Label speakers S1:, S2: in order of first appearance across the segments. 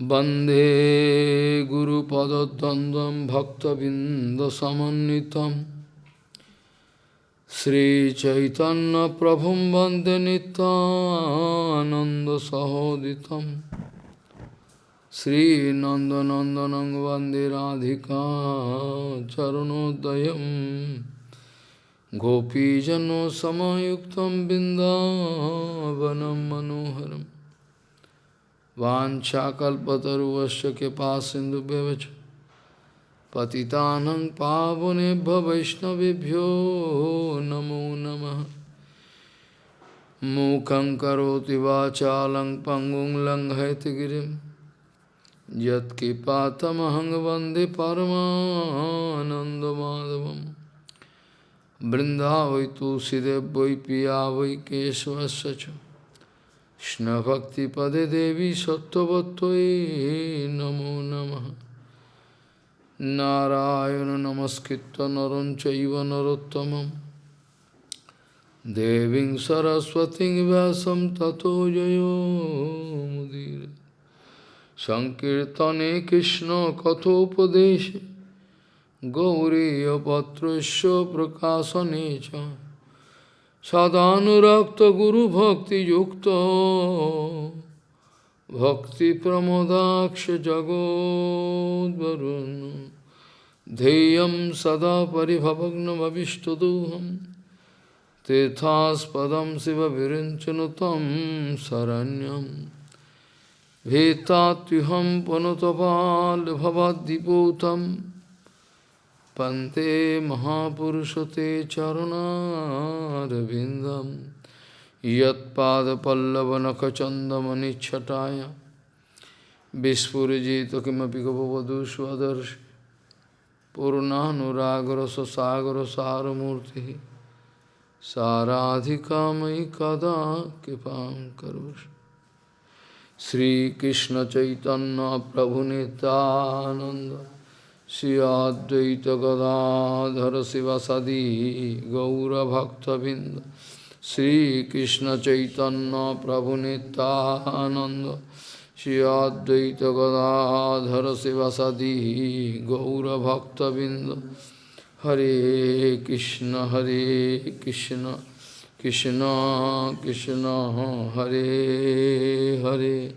S1: वन्दे गुरुपदद्वन्द्वं भक्तबिन्दसमन्वितं श्रीचैतन्यप्रभुं वन्दे नितानन्दसहोदितं श्रीनन्दनन्दनं वन्दे राधिका चरणोदयं गोपीजनसमयुक्तं बिन्दावनं मनोहरम् वाञ्छाकल्पतरुवश्च कृपा सिन्धुभ्यवच पतितानं पावनेभ्य वैष्णवभ्यो नमो नमः। मूकं करोति वाचालं पङ्गुं लङ्घयतिगिरिं यत्कृपातमहं वंदे परमानन्दमाधवं बृन्दावै तुलसीदेव वै पिया वै Krishna Bhakti Pade Devi Sattvattvaye Namo Namaha. Narayana Namaskritta Naranchaiva Narottamam Deving Saraswati Vyasam Tato Jayo Mudira Sankirtane Krishna Kathopadeshe. Gauriya Patrasya Prakasanecha सदानुरक्त गुरु भक्ति युक्त भक्ति प्रमोदाक्ष जगोदरुण ध्येय सदा पिभवग्नमीष्टदोहम तीर्थास्पद शिव विरचन तम शरण्यम। भेतात्युहम पुनतपाल भवदीपूतम Pante Mahapurushate Charunarvindam Yat Pada Pallavanaka Chandamani Chataya Vispurajita Kimapi Gavavadu Swadarshi Saramurti Saradhikamai Kada Kipam Karush Sri Krishna Chaitanya Shri Advaita Gadadhara Sivasadi Gaura Bhakta Binda Sri Krishna Chaitanya Prabhu Nityananda Shri Advaita Gadadhara Sivasadi Gaura Bhakta Binda Hare Krishna Hare Krishna Krishna Krishna Hare Hare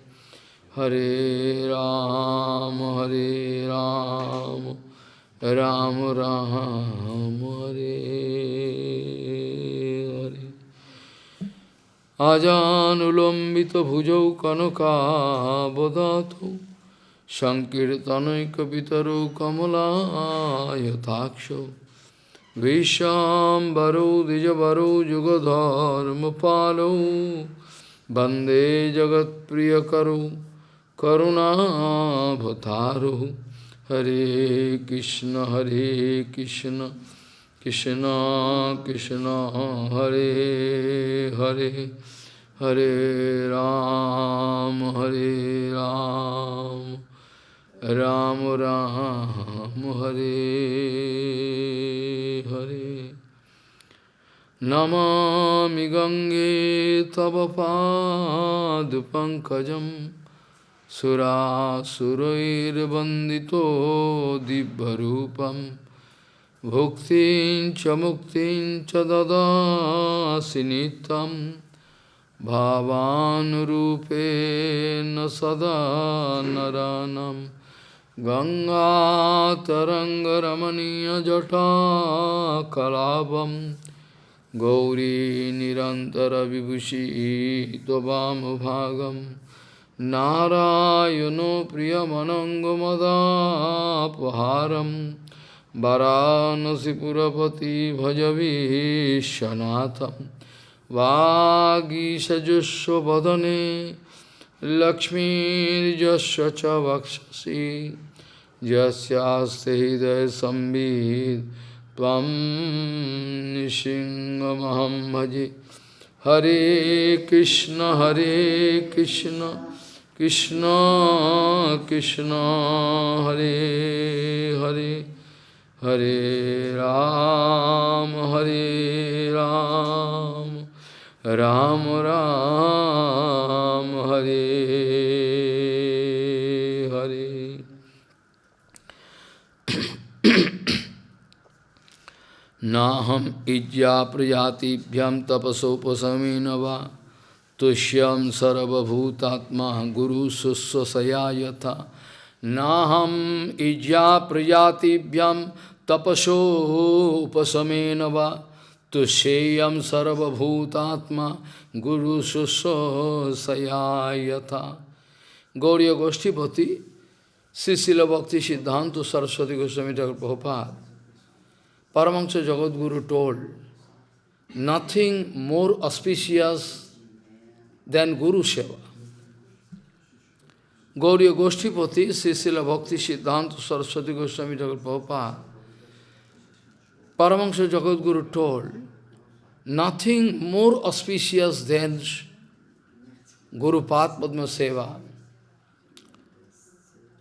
S1: Hare Ram, Hare Ram, Ram Ram, Hare Hare. Ajanulambita bhujau kanaka bodhato Sankirtanaikapitaro kamala yataksho Vishambaro dijabaro jugadharma palo Bande jagat priyakaro Karunavataru Hare Krishna Hare Krishna Krishna Krishna Hare Hare Hare Ram Hare Ram Ram Ram Hare Hare Namami Gange Tava Pad Pankajam सुरासुरैर्वन्दितो दिव्यरूपं भुक्तिं च मुक्तिं च ददासि नित्यं भावानुरूपेण सदा नरानं गङ्गातरङ्गरमणीयजटाकलापं Gauri निरन्तरविभूषी त्ववामभागम् Narayano Priyamanangumadapaharam Varanasi Purapati Bhajavishanatham Vagisajusva Vadane Lakshmi Jasya Chavakshasi Jasyaste Hidaya Sambhid Tvam Nishingamaham Bhaji Hare Krishna, Krishna, Hare Hare, Hare Ram, Hare Ram, Ram Ram, Hare Hare. Naham ijya prajatibhyam tapasopasamina va तुष्यम सर्वभूतात्मा गुरु सुस्वसया यथा नाहम इज्ञा प्रजातिभ्यम तपसो उपशमेन वा। तुष्येयम Guru गुरु सुस्वसया यथा Gauriya Goshtipati, Srila Bhakti Siddhanta Saraswati Goswami Thakur Prabhupada, Paramahansa Jagadguru told, nothing more auspicious than Guru Seva. Gauriya Goshtipati, Srila Bhakti Siddhanta Saraswati Goswami Thakur Prabhupada, Paramahansa Jagadguru told, nothing more auspicious than Guru Pad Padma Seva.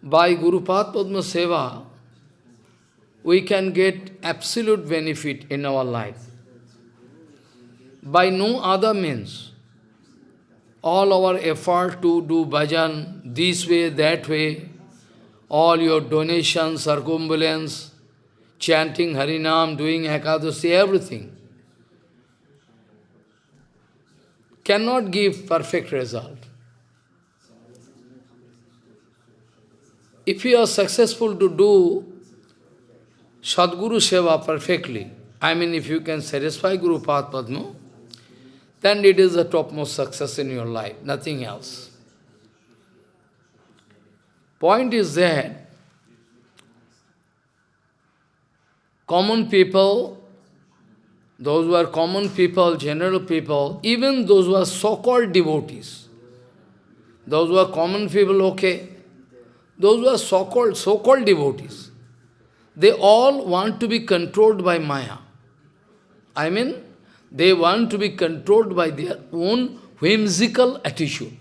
S1: by Guru Pad Padma Seva, we can get absolute benefit in our life. By no other means. All our effort to do bhajan, this way, that way, all your donations, circumambulance, chanting Harinam, doing Ekadasi, everything, cannot give perfect result. if you are successful to do Sadguru Seva perfectly, I mean if you can satisfy Guru Padma, then it is the topmost success in your life, nothing else. Point is that common people, those who are common people, general people, even those who are so-called devotees, those who are common people, okay, those who are so-called so-called devotees, they all want to be controlled by Maya. I mean, they want to be controlled by their own whimsical attitude.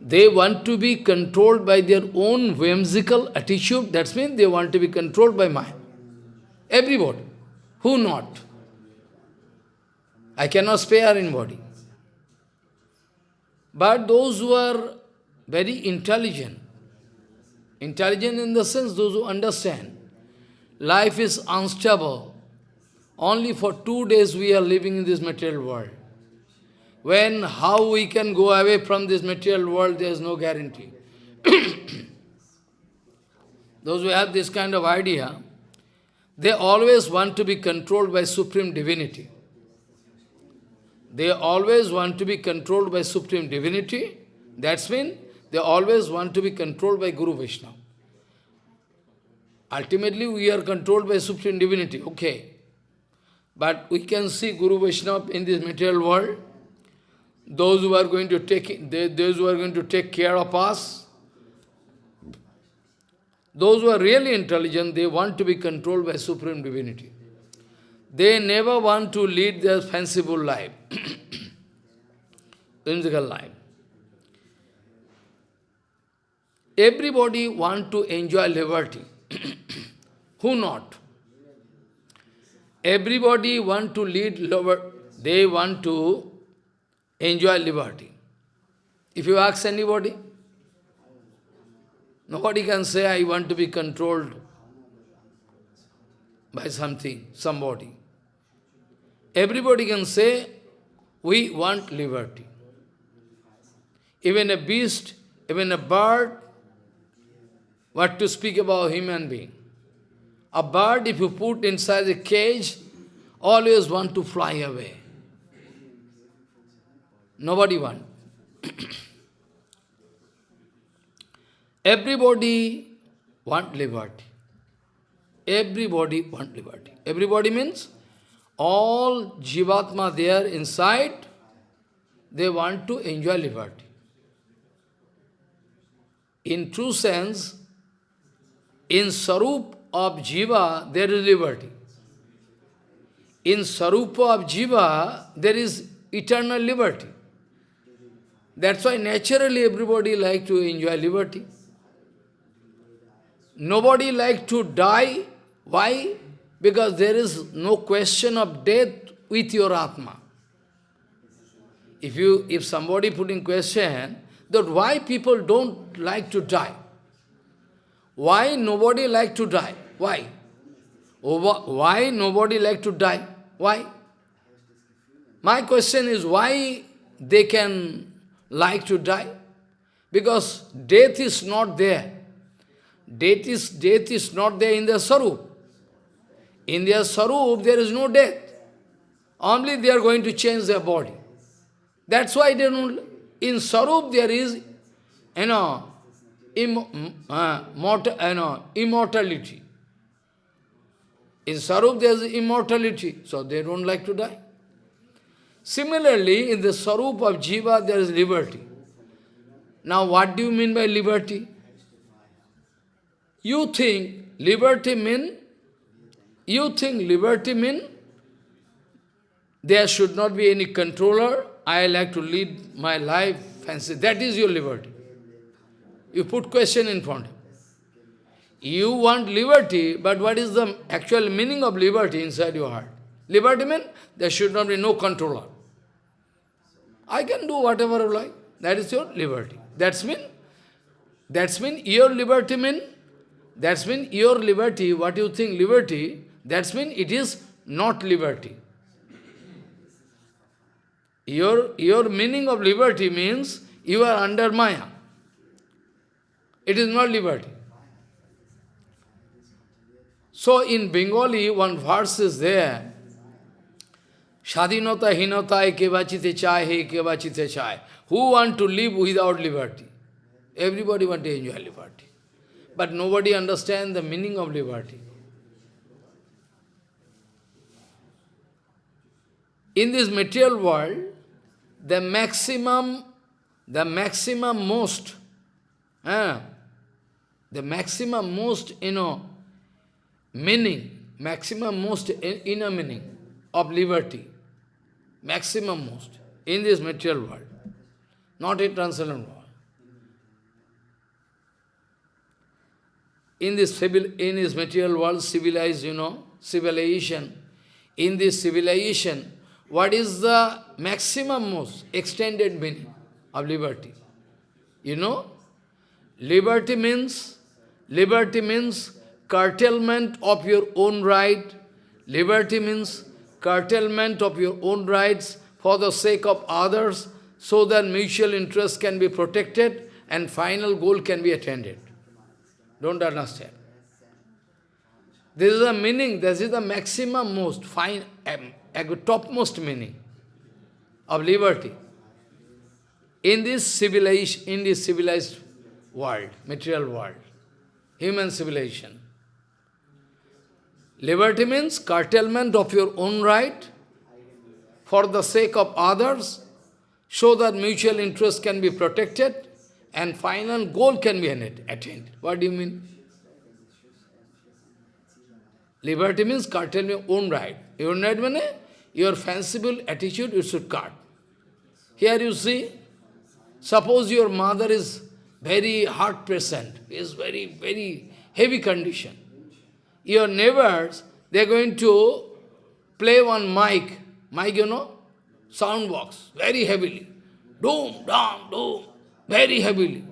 S1: They want to be controlled by their own whimsical attitude. That means they want to be controlled by Maya. Everybody. Who not? I cannot spare anybody. But those who are very intelligent, Intelligent in the sense, those who understand. Life is unstable. Only for two days we are living in this material world. When, how we can go away from this material world, there is no guarantee. those who have this kind of idea, they always want to be controlled by Supreme Divinity. They always want to be controlled by Supreme Divinity. That's mean they always want to be controlled by Guru Vishnu. Ultimately, we are controlled by Supreme Divinity, okay. But we can see Guru Vaishnava in this material world. Those who are going to take those who are going to take care of us, those who are really intelligent, they want to be controlled by Supreme Divinity. They never want to lead their fanciful life, whimsical life. Everybody want to enjoy liberty. Who not? Everybody want to lead liberty. They want to enjoy liberty. If you ask anybody, nobody can say, I want to be controlled by something, somebody. Everybody can say, we want liberty. Even a beast, even a bird, what to speak about human being? A bird, if you put inside a cage, always want to fly away. Nobody want. Everybody want liberty. Everybody want liberty. Everybody means all jivatma there inside, they want to enjoy liberty. In true sense, in Sarup of Jiva, there is liberty. In Sarupa of Jiva, there is eternal liberty. That's why naturally everybody like to enjoy liberty. Nobody like to die. Why? Because there is no question of death with your Atma. If you, if somebody put in question that why people don't like to die, why nobody like to die? Why? Oh, why nobody like to die? Why? My question is why they can like to die? Because death is not there. Death is, death is not there in their sarup. In their sarup, there is no death. Only they are going to change their body. That's why they don't... In sarup there is, you know, Im, uh, mortal, you know, immortality. In Sarup there is immortality, so they don't like to die. Similarly, in the Sarup of Jiva there is liberty. Now what do you mean by liberty? You think liberty mean, you think liberty mean there should not be any controller, I like to lead my life fancy. That is your liberty. You put question in front. You want liberty, but what is the actual meaning of liberty inside your heart? Liberty means there should not be no controller. I can do whatever I like. That is your liberty. That's mean, that's mean your liberty mean, that's mean your liberty, what you think liberty, that's mean it is not liberty. Your, your meaning of liberty means you are under Maya. It is not liberty. So in Bengali, one verse is there, Shadinota hinota ekevachite chai he ekevachite chai. Who want to live without liberty? Everybody want to enjoy liberty. But nobody understands the meaning of liberty. In this material world, the maximum, the maximum most, eh, the maximum most, you know, meaning, maximum most inner meaning of liberty, maximum most, in this material world, not in transcendent world. In this, civil, in this material world, civilized, you know, civilization, in this civilization, what is the maximum most extended meaning of liberty? You know, liberty means Liberty means curtailment of your own right. Liberty means curtailment of your own rights for the sake of others, so that mutual interest can be protected and final goal can be attained. Don't understand. This is the meaning, this is the maximum most, fine, um, topmost meaning of liberty. In this civilized, in this civilized world, material world human civilization. Liberty means curtailment of your own right for the sake of others, so that mutual interest can be protected and final goal can be attained. What do you mean? Liberty means curtailment of your own right. Your right means your fanciful attitude you should cut. Here you see, suppose your mother is very heart patient, is very, very heavy condition. Your neighbors, they are going to play one mic, mic, you know, sound box, very heavily. Doom, doom, doom, very heavily.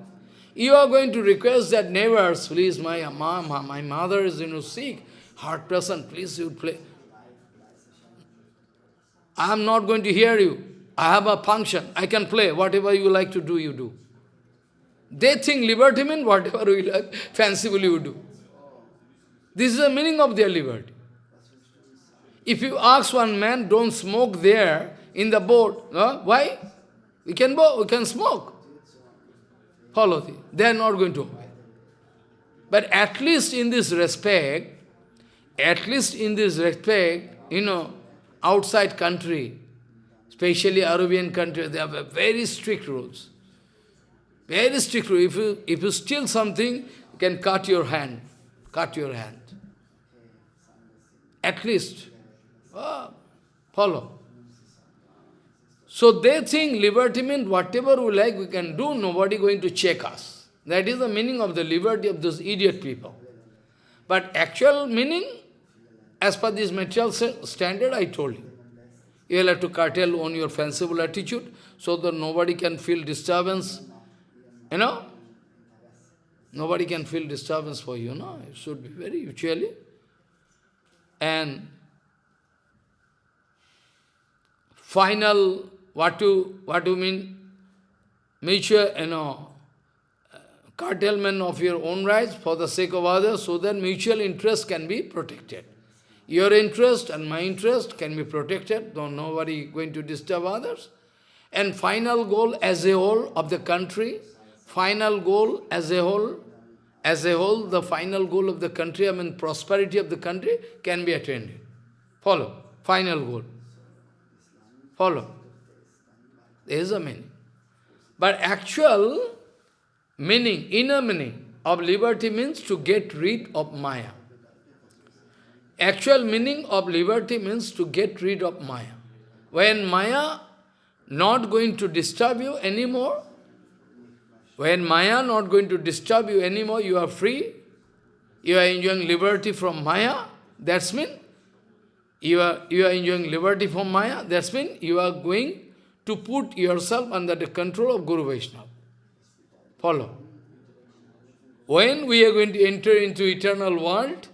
S1: You are going to request that neighbors, please, my mom, my mother is you know, sick, heart patient, please you play. I am not going to hear you. I have a function. I can play. Whatever you like to do, you do. They think liberty means whatever we like, fancifully we do. This is the meaning of their liberty. If you ask one man, don't smoke there in the boat, why? We can we can smoke. Follow. They are not going to obey. But at least in this respect, at least in this respect, you know, outside country, especially Arabian country, they have very strict rules. Very strictly. If you, if you steal something, you can cut your hand. Cut your hand. At least. Oh, follow. So they think liberty means whatever we like we can do, nobody going to check us. That is the meaning of the liberty of those idiot people. But actual meaning, as per this material standard, I told you. You will have to curtail on your fanciful attitude so that nobody can feel disturbance you know? Nobody can feel disturbance for you, no? It should be very usually. and final, what you, what do you mean, mutual, you know, curtailment of your own rights for the sake of others, so that mutual interest can be protected. Your interest and my interest can be protected, though nobody going to disturb others. And final goal as a whole of the country, final goal as a whole, as a whole, the final goal of the country, I mean prosperity of the country, can be attained. Follow. Final goal. Follow. There is a meaning. But actual meaning, inner meaning of liberty means to get rid of Maya. Actual meaning of liberty means to get rid of Maya. When Maya not going to disturb you anymore, when Maya not going to disturb you anymore, you are free, you are enjoying liberty from Maya, that's mean you are, you are enjoying liberty from Maya, that's mean you are going to put yourself under the control of Guru Vaishnava. Follow. When we are going to enter into eternal world,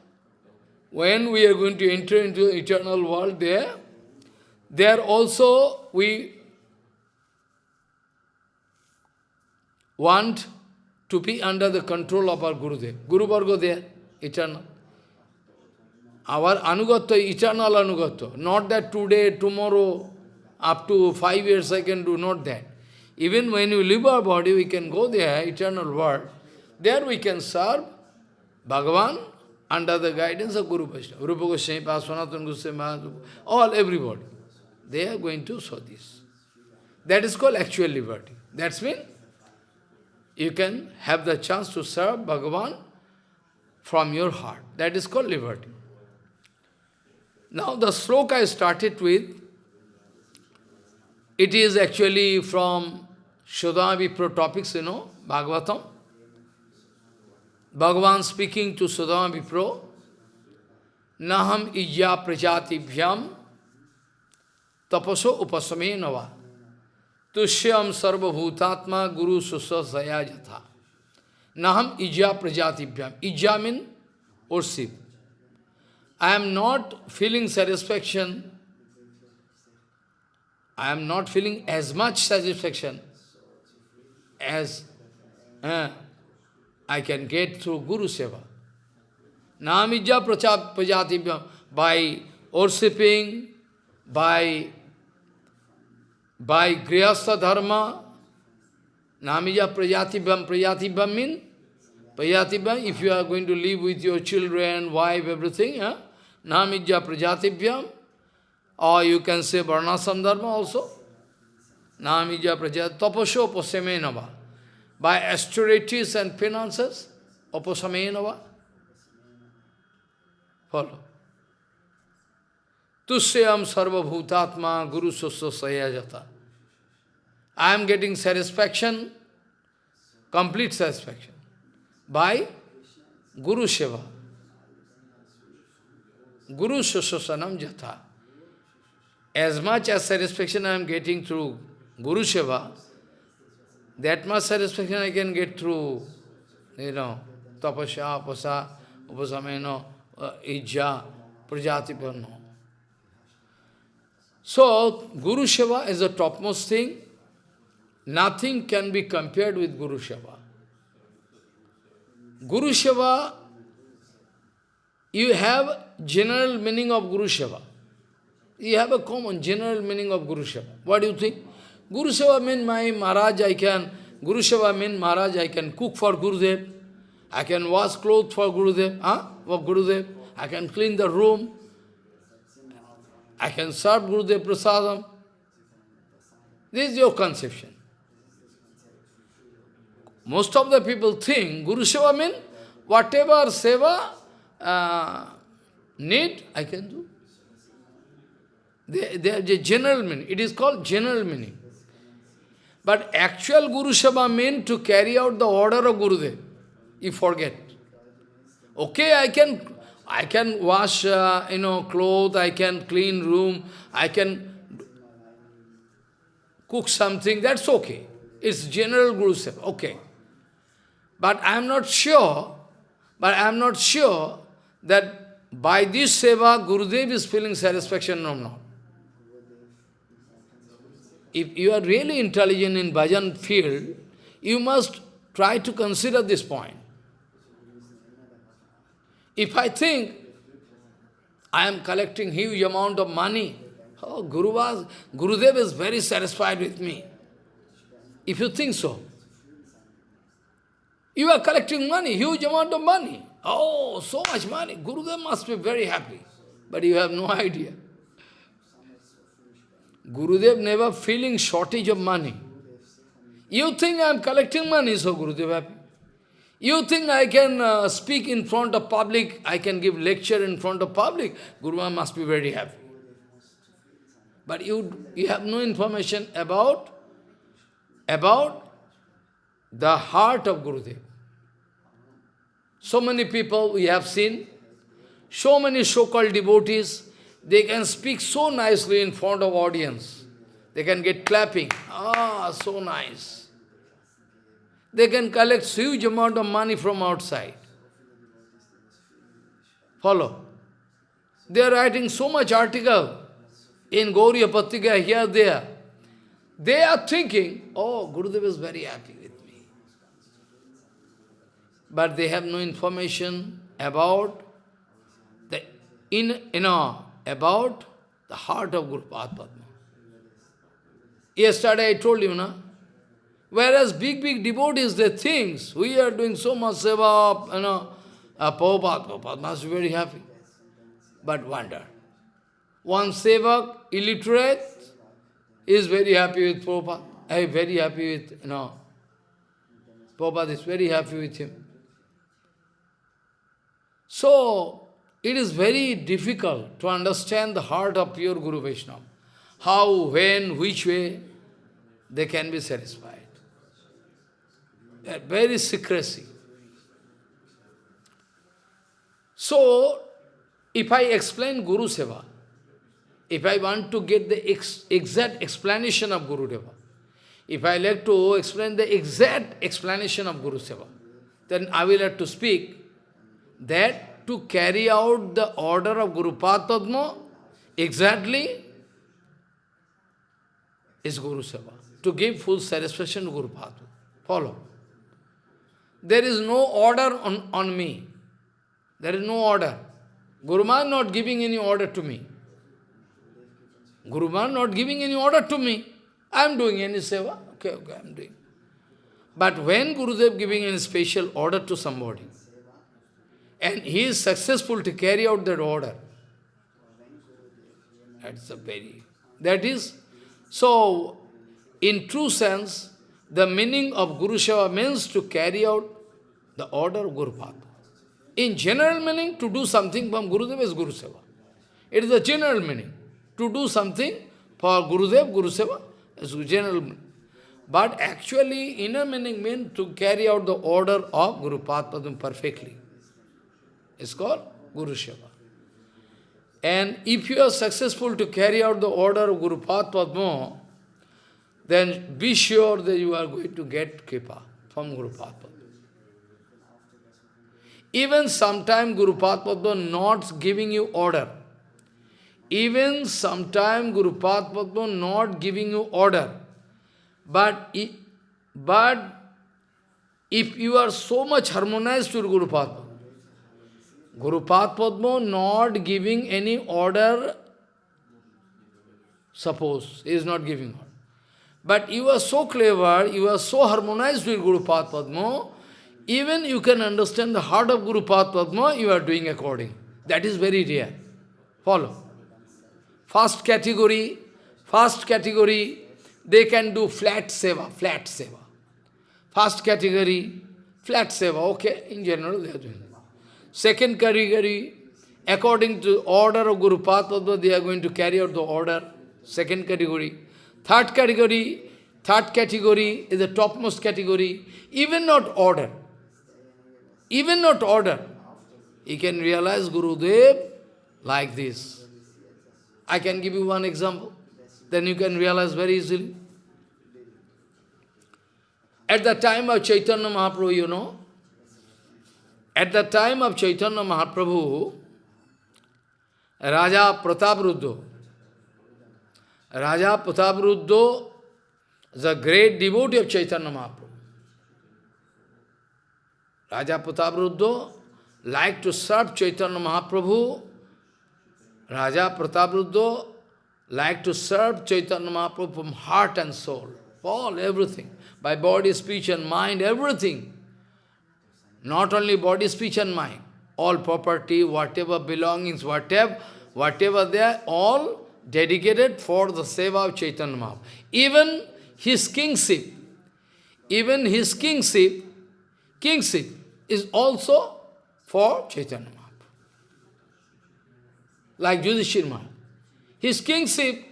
S1: when we are going to enter into eternal world there, there also we want to be under the control of our Gurudev. Guru Varga there, eternal. Our anugatya, eternal anugatya. Not that today, tomorrow, up to five years I can do, not that. Even when we leave our body, we can go there, eternal world. There we can serve Bhagavan under the guidance of Guru Vaishnava. Rupa Goswami, Sanatana Goswami, all, everybody. They are going to show this. That is called actual liberty. That's mean you can have the chance to serve Bhagavan from your heart. That is called liberty. Now the sloka I started with, it is actually from Shodhama Pro you know, Bhagavatam. Bhagavan speaking to Sudama Vipro, Naham ijya prajatibhyam tapaso upasame nava tushyam sarvabhutatma guru susasaya jatha. Naham ijya prajatibhyam. Ijya means worship. I am not feeling satisfaction. I am not feeling as much satisfaction as uh, I can get through Guru Seva. Namija Prajatibhyam, by worshipping, by, by Grihastha Dharma, Namija Prajatibhyam, Prajatibhyam means, Prajatibhyam, if you are going to live with your children, wife, everything, huh? Namija Prajatibhyam, or you can say Varnashram Dharma also. Namija Prajat, Tapasho Pasemenava by austerities and penances, opasamenava. Follow. Tusyam sarva bhutatma guru susasaya jata. I am getting satisfaction, complete satisfaction, by Guru Seva. Guru Susasanam Jata. As much as satisfaction I am getting through Guru Seva, that much satisfaction I can get through, you know, tapasya, apasa, upasameno, uh, ijja, prajatipanno. So, Guru Seva is the topmost thing. Nothing can be compared with Guru Seva. Guru Seva, you have general meaning of Guru Seva. You have a common general meaning of Guru Seva. What do you think? Guru Seva means my Maharaj, I can, Guru Seva means Maharaj, I can cook for Gurudev, I can wash clothes for Gurudev, huh? for Gurudev, I can clean the room, I can serve Gurudev Prasadam. This is your conception. Most of the people think Guru Seva means whatever Seva uh, need, I can do. They, they are the general meaning. It is called general meaning. But actual Guru Seva means to carry out the order of Gurudev. You forget. Okay, I can, I can wash, uh, you know, clothes, I can clean room, I can cook something, that's okay. It's general Guru Seva, okay. But I am not sure, but I am not sure that by this seva, Gurudev is feeling satisfaction or not. If you are really intelligent in bhajan field, you must try to consider this point. If I think I am collecting huge amount of money, oh, Guru was, Gurudev is very satisfied with me. If you think so, you are collecting money, huge amount of money. Oh, so much money. Gurudev must be very happy. But you have no idea. Gurudev never feeling shortage of money. You think I am collecting money, so Gurudev happy. You think I can uh, speak in front of public, I can give lecture in front of public, Guru must be very happy. But you, you have no information about, about the heart of Gurudev. So many people we have seen, so many so-called devotees, they can speak so nicely in front of audience. They can get clapping. Ah, so nice. They can collect huge amount of money from outside. Follow. They are writing so much article in Gauriya Patrika, here, there. They are thinking, oh, Gurudev is very happy. But they have no information about the in you know about the heart of Guru Padma. Yesterday I told you, na? Whereas big, big devotees, they think, we are doing so much seva, you know, uh, Prabhupada, Prabhupada must be very happy. But wonder. One sevak, illiterate, is very happy with Prabhupada. I am very happy with, you know, Prabhupada is very happy with him. So, it is very difficult to understand the heart of pure Guru Vaishnava. How, when, which way they can be satisfied. That very secrecy. So, if I explain Guru Seva, if I want to get the ex exact explanation of Guru Deva, if I like to explain the exact explanation of Guru Seva, then I will have to speak that to carry out the order of Guru Padma exactly is Guru Seva. To give full satisfaction to Guru Padma. Follow. There is no order on, on me. There is no order. Guru Maharaj not giving any order to me. Guru Maharaj not giving any order to me. I am doing any seva. Okay, okay, I am doing. But when Gurudev giving any special order to somebody, and he is successful to carry out that order. That's a very, that is, so in true sense, the meaning of Guru Seva means to carry out the order of Guru Path. In general meaning, to do something from Gurudev is Guru Seva. It is the general meaning. To do something for Gurudev, Guru Seva is a general meaning. But actually, inner meaning means to carry out the order of Guru Padma perfectly. It's called Guru Seva. And if you are successful to carry out the order of Guru Padma, then be sure that you are going to get kripa from Guru Padma. Even sometime Guru Padma not giving you order. Even sometime Guru Padma not giving you order. But, but if you are so much harmonized to Guru Padma, Guru Padma not giving any order, suppose, he is not giving order. But you are so clever, you are so harmonized with Guru Padma, even you can understand the heart of Guru Padma, you are doing according. That is very rare. Follow. First category, first category, they can do flat seva, flat seva. First category, flat seva, okay, in general they are doing. Second category, according to order of Guru Padma, they are going to carry out the order. Second category. Third category, third category is the topmost category, even not order. Even not order. You can realize Guru Gurudev like this. I can give you one example. Then you can realize very easily. At the time of Chaitanya Mahaprabhu, you know, at the time of Chaitanya Mahaprabhu, Raja Pratapruddha. Raja Pratapruddha is a great devotee of Chaitanya Mahaprabhu. Raja Pratapruddha liked to serve Chaitanya Mahaprabhu. Raja Pratapruddha liked to serve Chaitanya Mahaprabhu from heart and soul, all, everything, by body, speech and mind, everything. Not only body, speech and mind, all property, whatever belongings, whatever, whatever they are, all dedicated for the seva of Chaitanya Mahaprabhu. Even his kingship, even his kingship, kingship is also for Chaitanya Mahaprabhu. Like Yudhishthira Maharaj. His kingship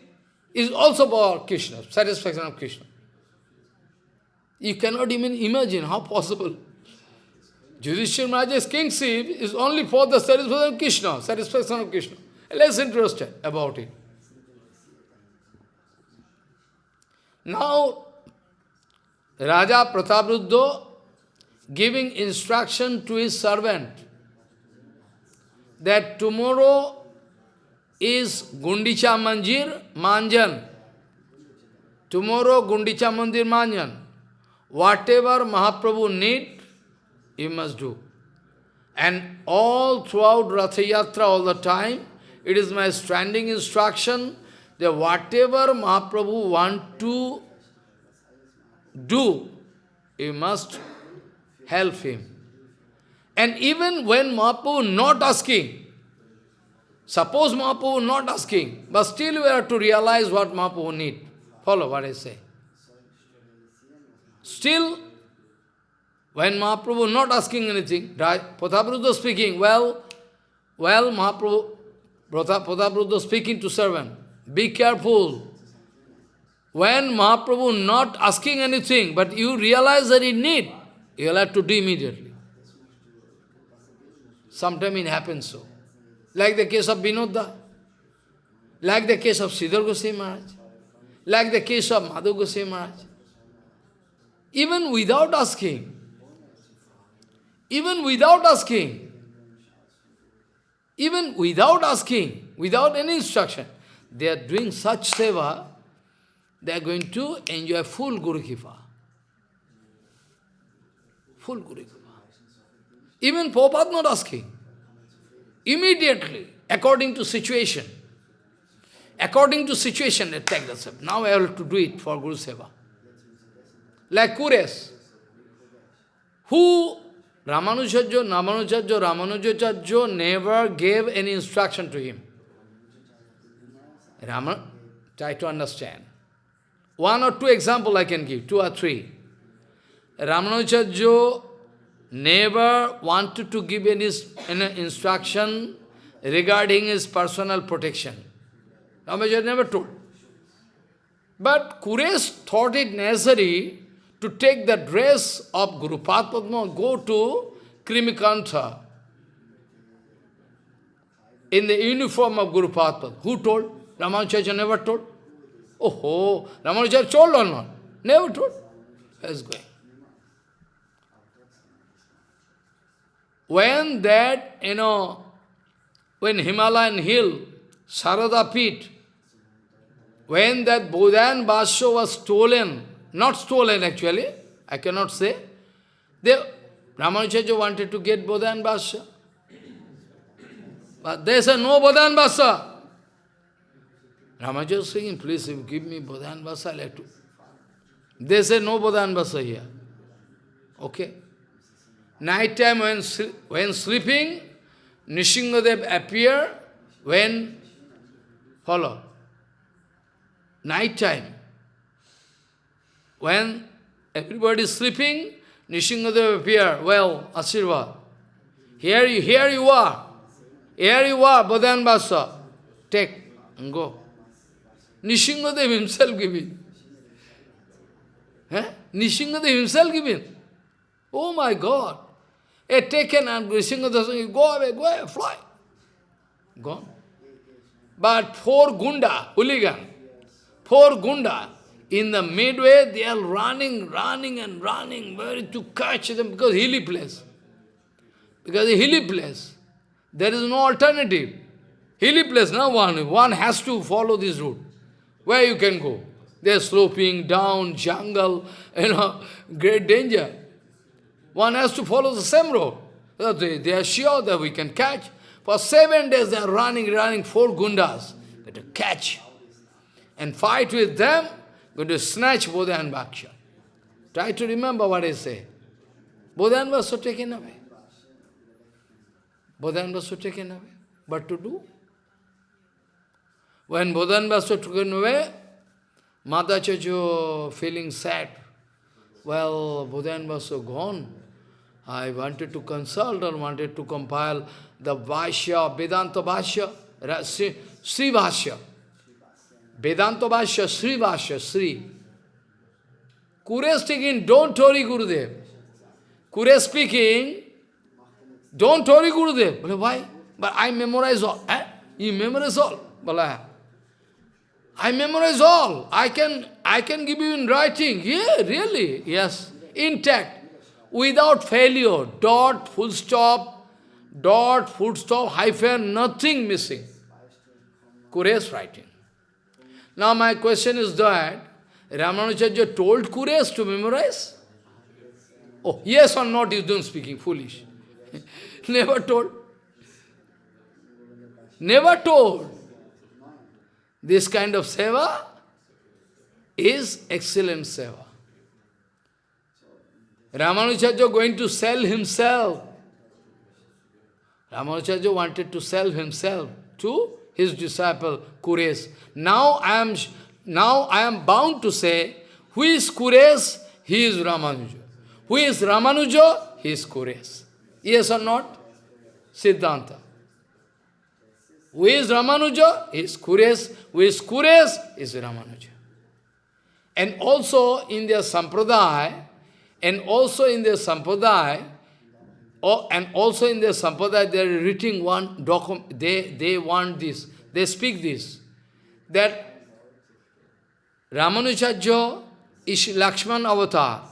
S1: is also for Krishna, satisfaction of Krishna. You cannot even imagine how possible. Yudhishthira Maharaj's kingship is only for the satisfaction of Krishna, satisfaction of Krishna. Less interested about it. Now, Raja Prataprudda giving instruction to his servant that tomorrow is Gundicha Mandir Manjan. Tomorrow Gundicha Mandir Manjan. Whatever Mahaprabhu need, you must do. And all throughout Ratha Yatra, all the time, it is my standing instruction that whatever Mahaprabhu want to do, you must help him. And even when Mahaprabhu not asking, suppose Mahaprabhu not asking, but still we have to realize what Mahaprabhu need. Follow what I say. Still, when Mahaprabhu not asking anything, Pratapruddha speaking, well, well, Mahaprabhu, Pratapruddha speaking to servant, be careful. When Mahaprabhu not asking anything, but you realize that he need, you will have to do immediately. Sometimes it happens so. Like the case of Vinodda, like the case of Sridhar Goswami Maharaj, like the case of Madhu Goswami Maharaj. Even without asking, even without asking, even without asking, without any instruction, they are doing such seva, they are going to enjoy full Guru Kripa. Full Guru Kripa. Even Prabhupada not asking. Immediately, according to situation. According to situation, they take the seva. Now I have to do it for Guru Seva. Like Kures, who Ramanujacharya, Ramanujacharya, Ramanujacharya never gave any instruction to him. Raman, try to understand. One or two example I can give, two or three. Ramanujacharya never wanted to give any, any instruction regarding his personal protection. Ramanujacharya never told. But Kures thought it necessary to take the dress of Guru Padma, go to Krimikantha in the uniform of Guru Padma. Who told? Ramanujacharya never told. Oh, Ramanujacharya told or not? Never told. Where's going? When that, you know, when Himalayan hill, Sarada Peeth, when that Bodhan Basho was stolen, not stolen actually, I cannot say, they, Ramanujacharya wanted to get Bodhan Basha. But they said, no Bodhan Basha. Ramanuja saying, please give me Bodhan Basha, let to. They said, no Bodhan Basha here. Okay. Night time when, when sleeping, Nishingadev appear when, follow, night time, when everybody is sleeping, Nishingadev appear, well, Asirva, here you, here you are, here you are, Bodhan Basha, take and go. Nishingadev himself giving. Eh? Nishingadev himself giving. Oh my God. A taken and Nishingadev go away, go away, fly. Gone. But four gunda, hooligan, four gunda, in the midway they are running, running and running, very to catch them because hilly place. Because hilly place. There is no alternative. Hilly place, no one. One has to follow this route. Where you can go? They're sloping down, jungle, you know, great danger. One has to follow the same road. They, they are sure that we can catch. For seven days they are running, running, four gundas. To catch and fight with them, going to snatch Bodha and Bhaksha. Try to remember what I say. Bodha and Bhaksha taken away. Bodha and Bhaksha taken away. What to do? When Bodha and Bhaksha taken away, Madhacharya feeling sad. Well, Buddha and Vasu gone. I wanted to consult or wanted to compile the Bhashya, Vedanta Bhashya, Sri Bhashya. Vedanta Bhashya, Sri Bhashya, Sri. Kure speaking, don't worry Gurudev. Kure speaking, don't worry Gurudev. Well, why? But I memorize all. Eh? You memorize all. Well, I memorize all. I can, I can give you in writing. Yeah, really. Yes. Intact. Without failure. Dot, full stop, dot, full stop, hyphen, nothing missing. Kuresh writing. Now my question is that, Ramanujacharya told Kuresh to memorize? Oh, yes or not, you don't speaking, foolish. Never told. Never told. This kind of seva is excellent seva. Ramanujacharya going to sell himself. Ramanujacharya wanted to sell himself to his disciple Kures. Now I am now I am bound to say, who is Kures? He is Ramanuja. Who is Ramanuja? He is Kures. Yes or not? Siddhanta. Who is Ramanuja? He is Kures. Who is Kures? Is Ramanuja. And also in their sampradaya, and also in their sampradaya, oh, and also in their sampradaya, they are writing one document, they, they want this, they speak this, that Ramanujacharya is Lakshman avatar.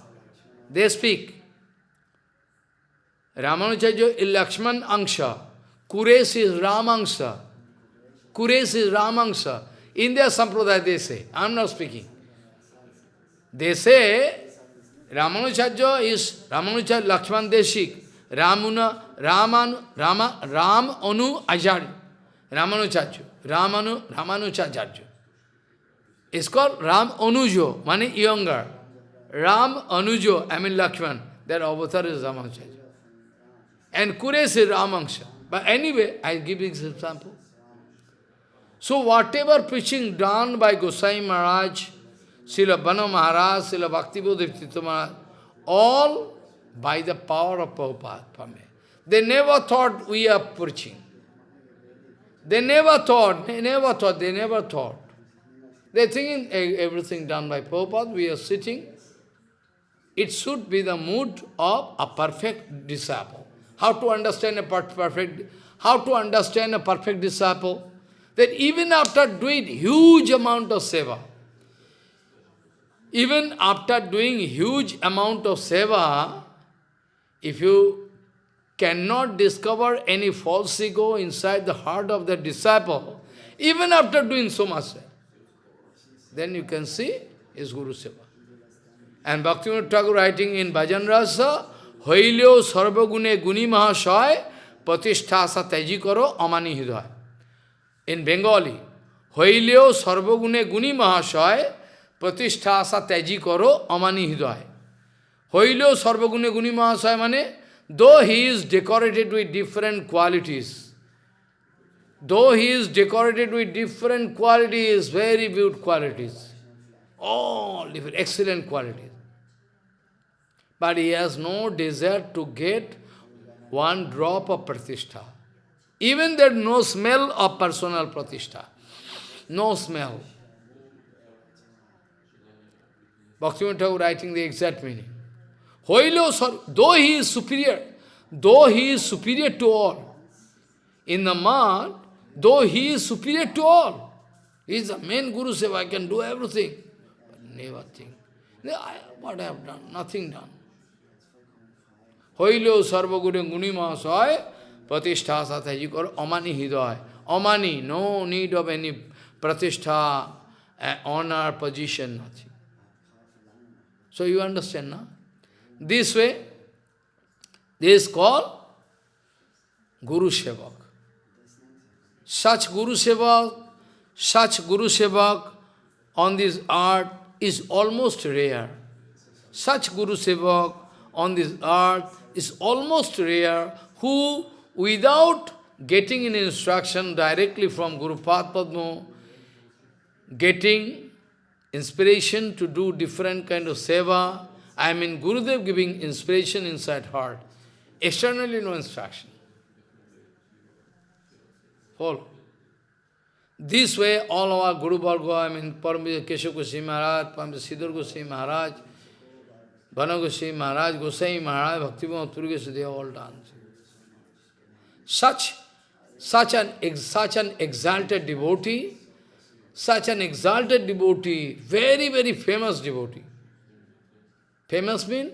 S1: They speak. Ramanujacharya is Lakshman Angsha. Kures is Ramangsha. Kures is Ramangsa. In their sampradaya they say, I am not speaking. They say, Ramanujarya is Ramanujarya Lakshman Deshik, Ramuna, Raman, Rama, Ram Anu Ajarya, Ramanujarya, Ramanu, Ramanujarya. It's called Ram Anujo, meaning younger. Ram Anujo, I mean Lakshman, their avatar is Ramanujarya. And Kures is Ramangsha. But anyway, I give this example. So whatever preaching done by Gosai Maharaj, Srila Bana Maharaj, Srila Bhaktivedanta Maharaj, all by the power of Prabhupada. They never thought we are preaching. They never thought, they never thought, they never thought. They thinking everything done by Prabhupada, we are sitting. It should be the mood of a perfect disciple. How to understand a perfect, how to understand a perfect disciple? that even after doing huge amount of seva, even after doing huge amount of seva, if you cannot discover any false ego inside the heart of the disciple, even after doing so much, then you can see is Guru Seva. And Bhaktivinoda Thakur writing in Bhajan Rasa, Hoilyo Sarvagune Guni Mahashay Patishtha Teji Karo Amani Hidaya in Bengali, Hoileo Sarvagune Guni Mahashay Pratishtha Asa Teji Karo Amani Hidaya. Hoileo Sarvagune Guni Mahashay mane, though he is decorated with different qualities, though he is decorated with different qualities, very good qualities, all different, excellent qualities, but he has no desire to get one drop of pratishtha. Even there no smell of personal pratishtha. No smell. Bhaktivinoda writing the exact meaning. Hoilo, though he is superior, though he is superior to all, in the man, though he is superior to all, he is the main Guru Seva, I can do everything. But never think. What I have done? Nothing done. Hoilo sarva guru guni mahasaya Pratishtha sathaji karo amani hidaya. Amani, no need of any pratishtha, uh, honor, position, nothing. So you understand now? This way, this is called Guru Sevak. Such Guru Sevak, such Guru Sevak on this earth is almost rare. Such Guru Sevak on this earth is almost rare who, without getting an instruction directly from Guru Padma, getting inspiration to do different kind of seva, I mean Gurudev giving inspiration inside heart, externally no instruction. Follow. This way, all our Guru Varga, I mean, Paramita Keshav Goswami Maharaj, Paramita Sridhar Goswami Maharaj, Vana Goswami Maharaj, Goswami Maharaj, Bhaktivinoda Puri they all done. Such, such an, such an exalted devotee, such an exalted devotee, very, very famous devotee. Famous mean?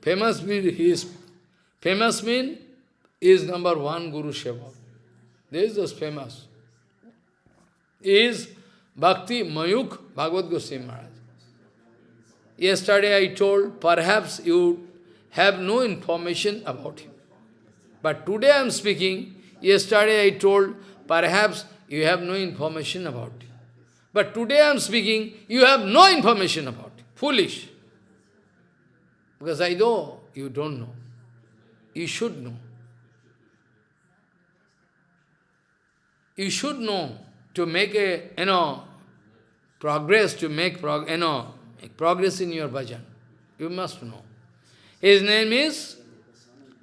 S1: Famous mean he is, famous mean is number one Guru Seva. This is famous is Bhakti Mayuk Bhagavad Goswami Maharaj. Yesterday I told, perhaps you have no information about him. But today I am speaking, yesterday I told, perhaps you have no information about him. But today I am speaking, you have no information about him. Foolish. Because I know you don't know. You should know. You should know to make a, you know, progress, to make, prog you know, make progress in your bhajan. You must know. His name is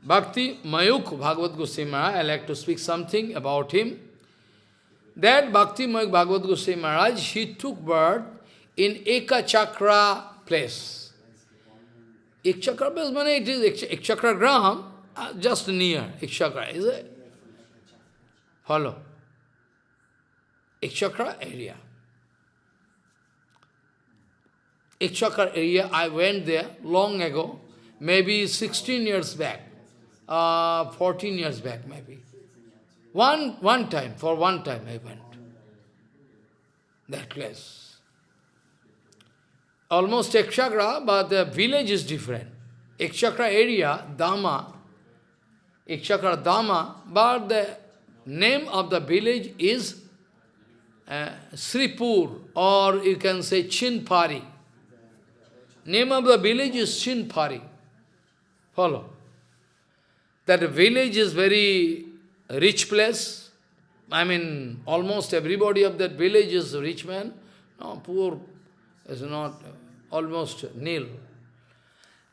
S1: Bhakti Mayuk Bhagavad Goswami Maharaj. I like to speak something about him. That Bhakti Mayuk Bhagavad Goswami Maharaj, he took birth in Eka Chakra place. Ek Chakra place, it is Ek Chakra Graham, uh, just near Ek Chakra, is it? Follow. Ek Chakra area. Ek Chakra area, I went there long ago, maybe 16 years back, uh, 14 years back maybe. One, one time, for one time I went. That place. Almost Ek Chakra, but the village is different. Ek Chakra area, Dama, Ek Chakra Dama, but the name of the village is uh, Sripur, or you can say Chinpari. Name of the village is Chinpari. Follow. That village is very rich place. I mean, almost everybody of that village is rich man. No, poor is not, almost nil.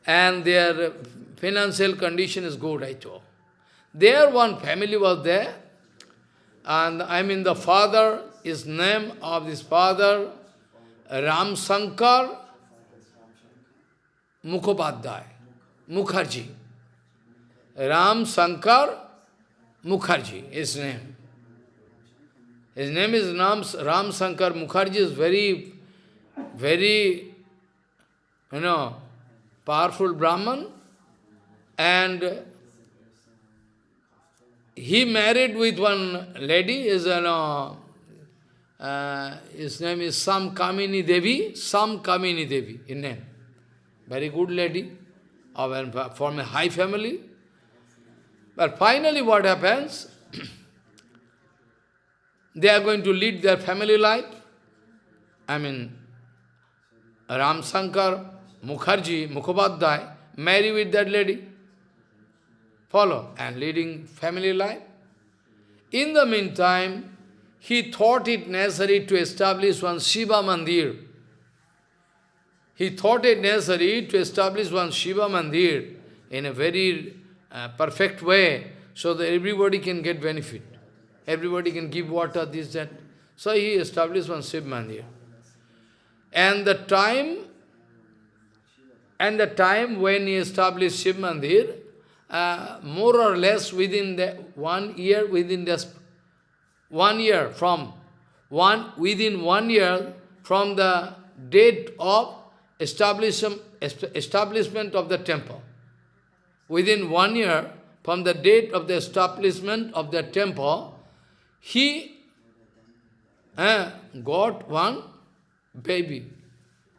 S1: And their financial condition is good, I told. There one family was there, and I mean the father his name of this father, Ram Sankar Mukhopadhyay, Mukherjee. Ram Sankar Mukherjee, his name. His name is Ram, Ram Sankar Mukherjee is very, very, you know, powerful Brahman and he married with one lady, is you know, uh, his name is Sam Kamini Devi, Sam Kamini Devi, in name. Very good lady, of, from a high family. But finally what happens, they are going to lead their family life. I mean, Ram Shankar Mukherjee, Mukhopadhyay, marry with that lady. Follow, and leading family life. In the meantime, he thought it necessary to establish one Shiva Mandir. He thought it necessary to establish one Shiva Mandir in a very uh, perfect way, so that everybody can get benefit. Everybody can give water, this, that. So he established one Shiva Mandir. And the time, and the time when he established Shiv Mandir, uh, more or less within the one year, within the one year from one within one year from the date of establishment establishment of the temple. Within one year from the date of the establishment of the temple, he uh, got one baby,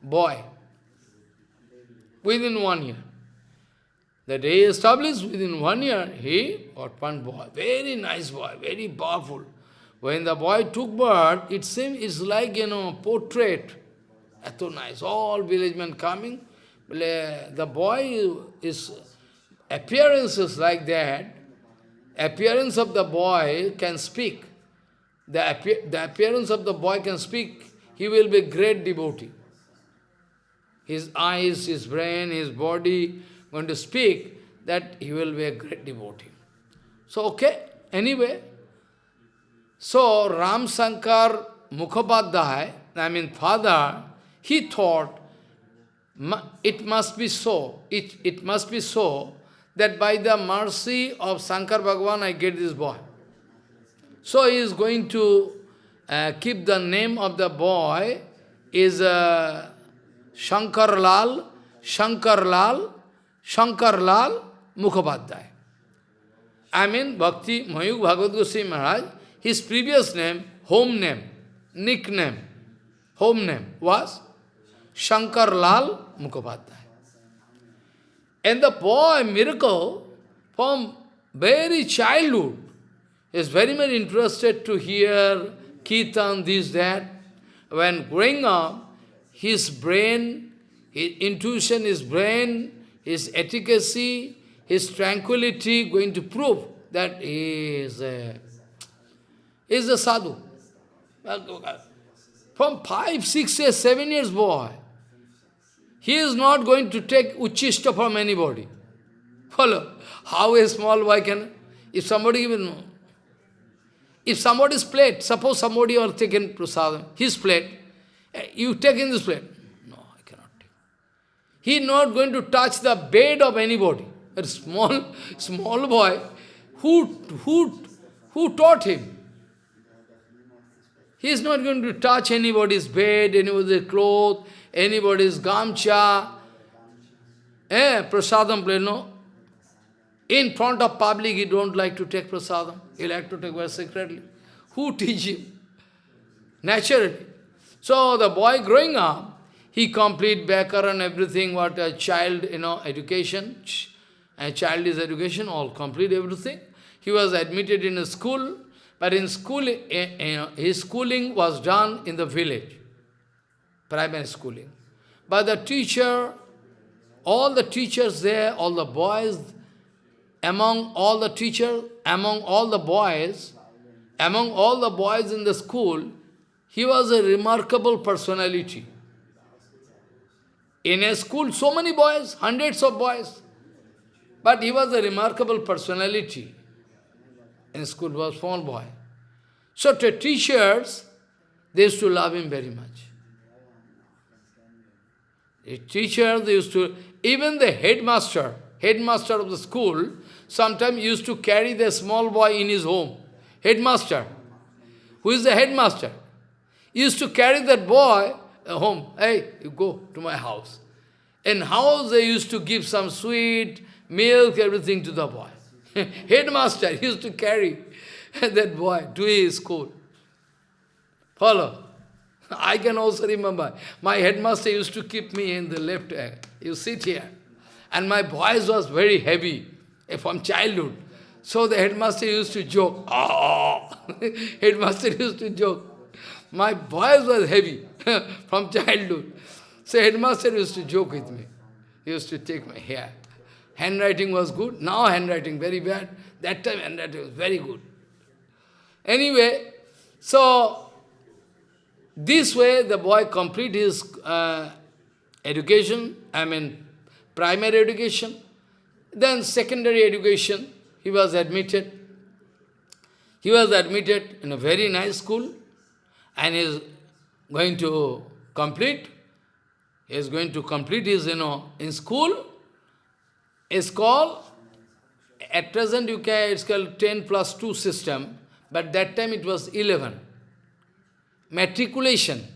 S1: boy, within one year. The day established, within one year, he got one boy, very nice boy, very powerful. When the boy took birth, it seems it's like, you know, portrait. So nice, all village men coming. The boy is, appearances like that. Appearance of the boy can speak. The, appear, the appearance of the boy can speak. He will be great devotee. His eyes, his brain, his body, going to speak, that he will be a great devotee. So, okay, anyway. So, Ram Sankar Mukhopadhyay, I mean father, he thought, it must be so, it, it must be so, that by the mercy of Sankar Bhagavan I get this boy. So he is going to uh, keep the name of the boy is uh, Shankar Lal, Shankar Lal, Shankar Lal Mukhopadhyay. I mean, Bhakti Mayuk Bhagavad Goswami Maharaj, his previous name, home name, nickname, home name was Shankar Lal Mukhopadhyay. And the boy, miracle, from very childhood, is very much interested to hear kirtan, this, that. When growing up, his brain, his intuition, his brain, his efficacy, his tranquility going to prove that he is a, is a sadhu. From five, six years, seven years boy, he is not going to take uchishta from anybody. Follow? How a small boy can, if somebody even, if somebody's plate, suppose somebody are taken prasadam, his plate, eh, you take in this plate. No, I cannot take. He is not going to touch the bed of anybody. A small, small boy, who, who, who taught him? He is not going to touch anybody's bed, anybody's clothes, anybody's gamcha, eh, prasadam play, no. In front of public, he don't like to take prasadam. He like to take very secretly. Who teach him? Naturally. So the boy growing up, he complete bakar and everything, what a child, you know, education, a child is education, all complete everything. He was admitted in a school, but in school, eh, eh, his schooling was done in the village, primary schooling. But the teacher, all the teachers there, all the boys, among all the teachers, among all the boys, among all the boys in the school, he was a remarkable personality. In a school, so many boys, hundreds of boys. But he was a remarkable personality. In school, was small boy. So the teachers, they used to love him very much. The teachers, used to, even the headmaster, headmaster of the school, sometimes used to carry the small boy in his home. Headmaster, who is the headmaster, used to carry that boy uh, home. Hey, you go to my house. In house they used to give some sweet, milk, everything to the boy. Headmaster used to carry that boy to his school. Follow? I can also remember, my headmaster used to keep me in the left hand. You sit here. And my voice was very heavy from childhood. So the headmaster used to joke. Oh! headmaster used to joke. My voice was heavy from childhood. So headmaster used to joke with me. He used to take my hair. Handwriting was good. Now handwriting very bad. That time handwriting was very good. Anyway, so this way the boy complete his uh, education, I mean primary education, then secondary education, he was admitted. He was admitted in a very nice school and is going to complete, he is going to complete his, you know, in school, it's called, at present you can, it's called 10 plus 2 system, but that time it was 11. Matriculation.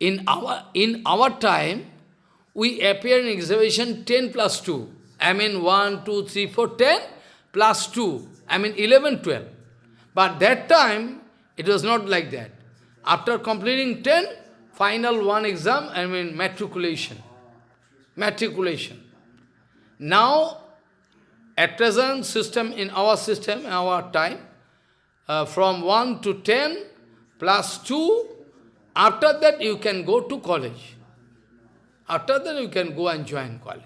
S1: In our, in our time, we appear in exhibition 10 plus 2. I mean 1, 2, 3, 4, 10 plus 2. I mean 11, 12. But that time, it was not like that. After completing 10, final one exam, I mean matriculation. Matriculation. Now, at present system, in our system, in our time, uh, from 1 to 10, plus 2, after that you can go to college. After that you can go and join college.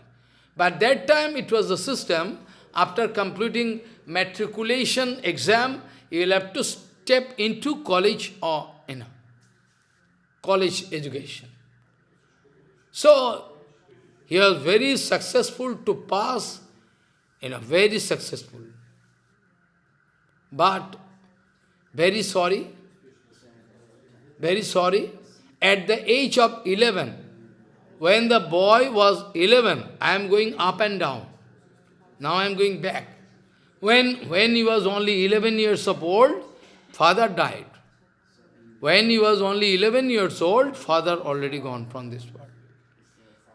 S1: But that time it was the system, after completing matriculation exam, you will have to step into college or, you know, college education. So, he was very successful to pass, you know, very successful. But, very sorry, very sorry, at the age of 11, when the boy was 11, I am going up and down. Now I am going back. When, when he was only 11 years of old, father died. When he was only 11 years old, father already gone from this world.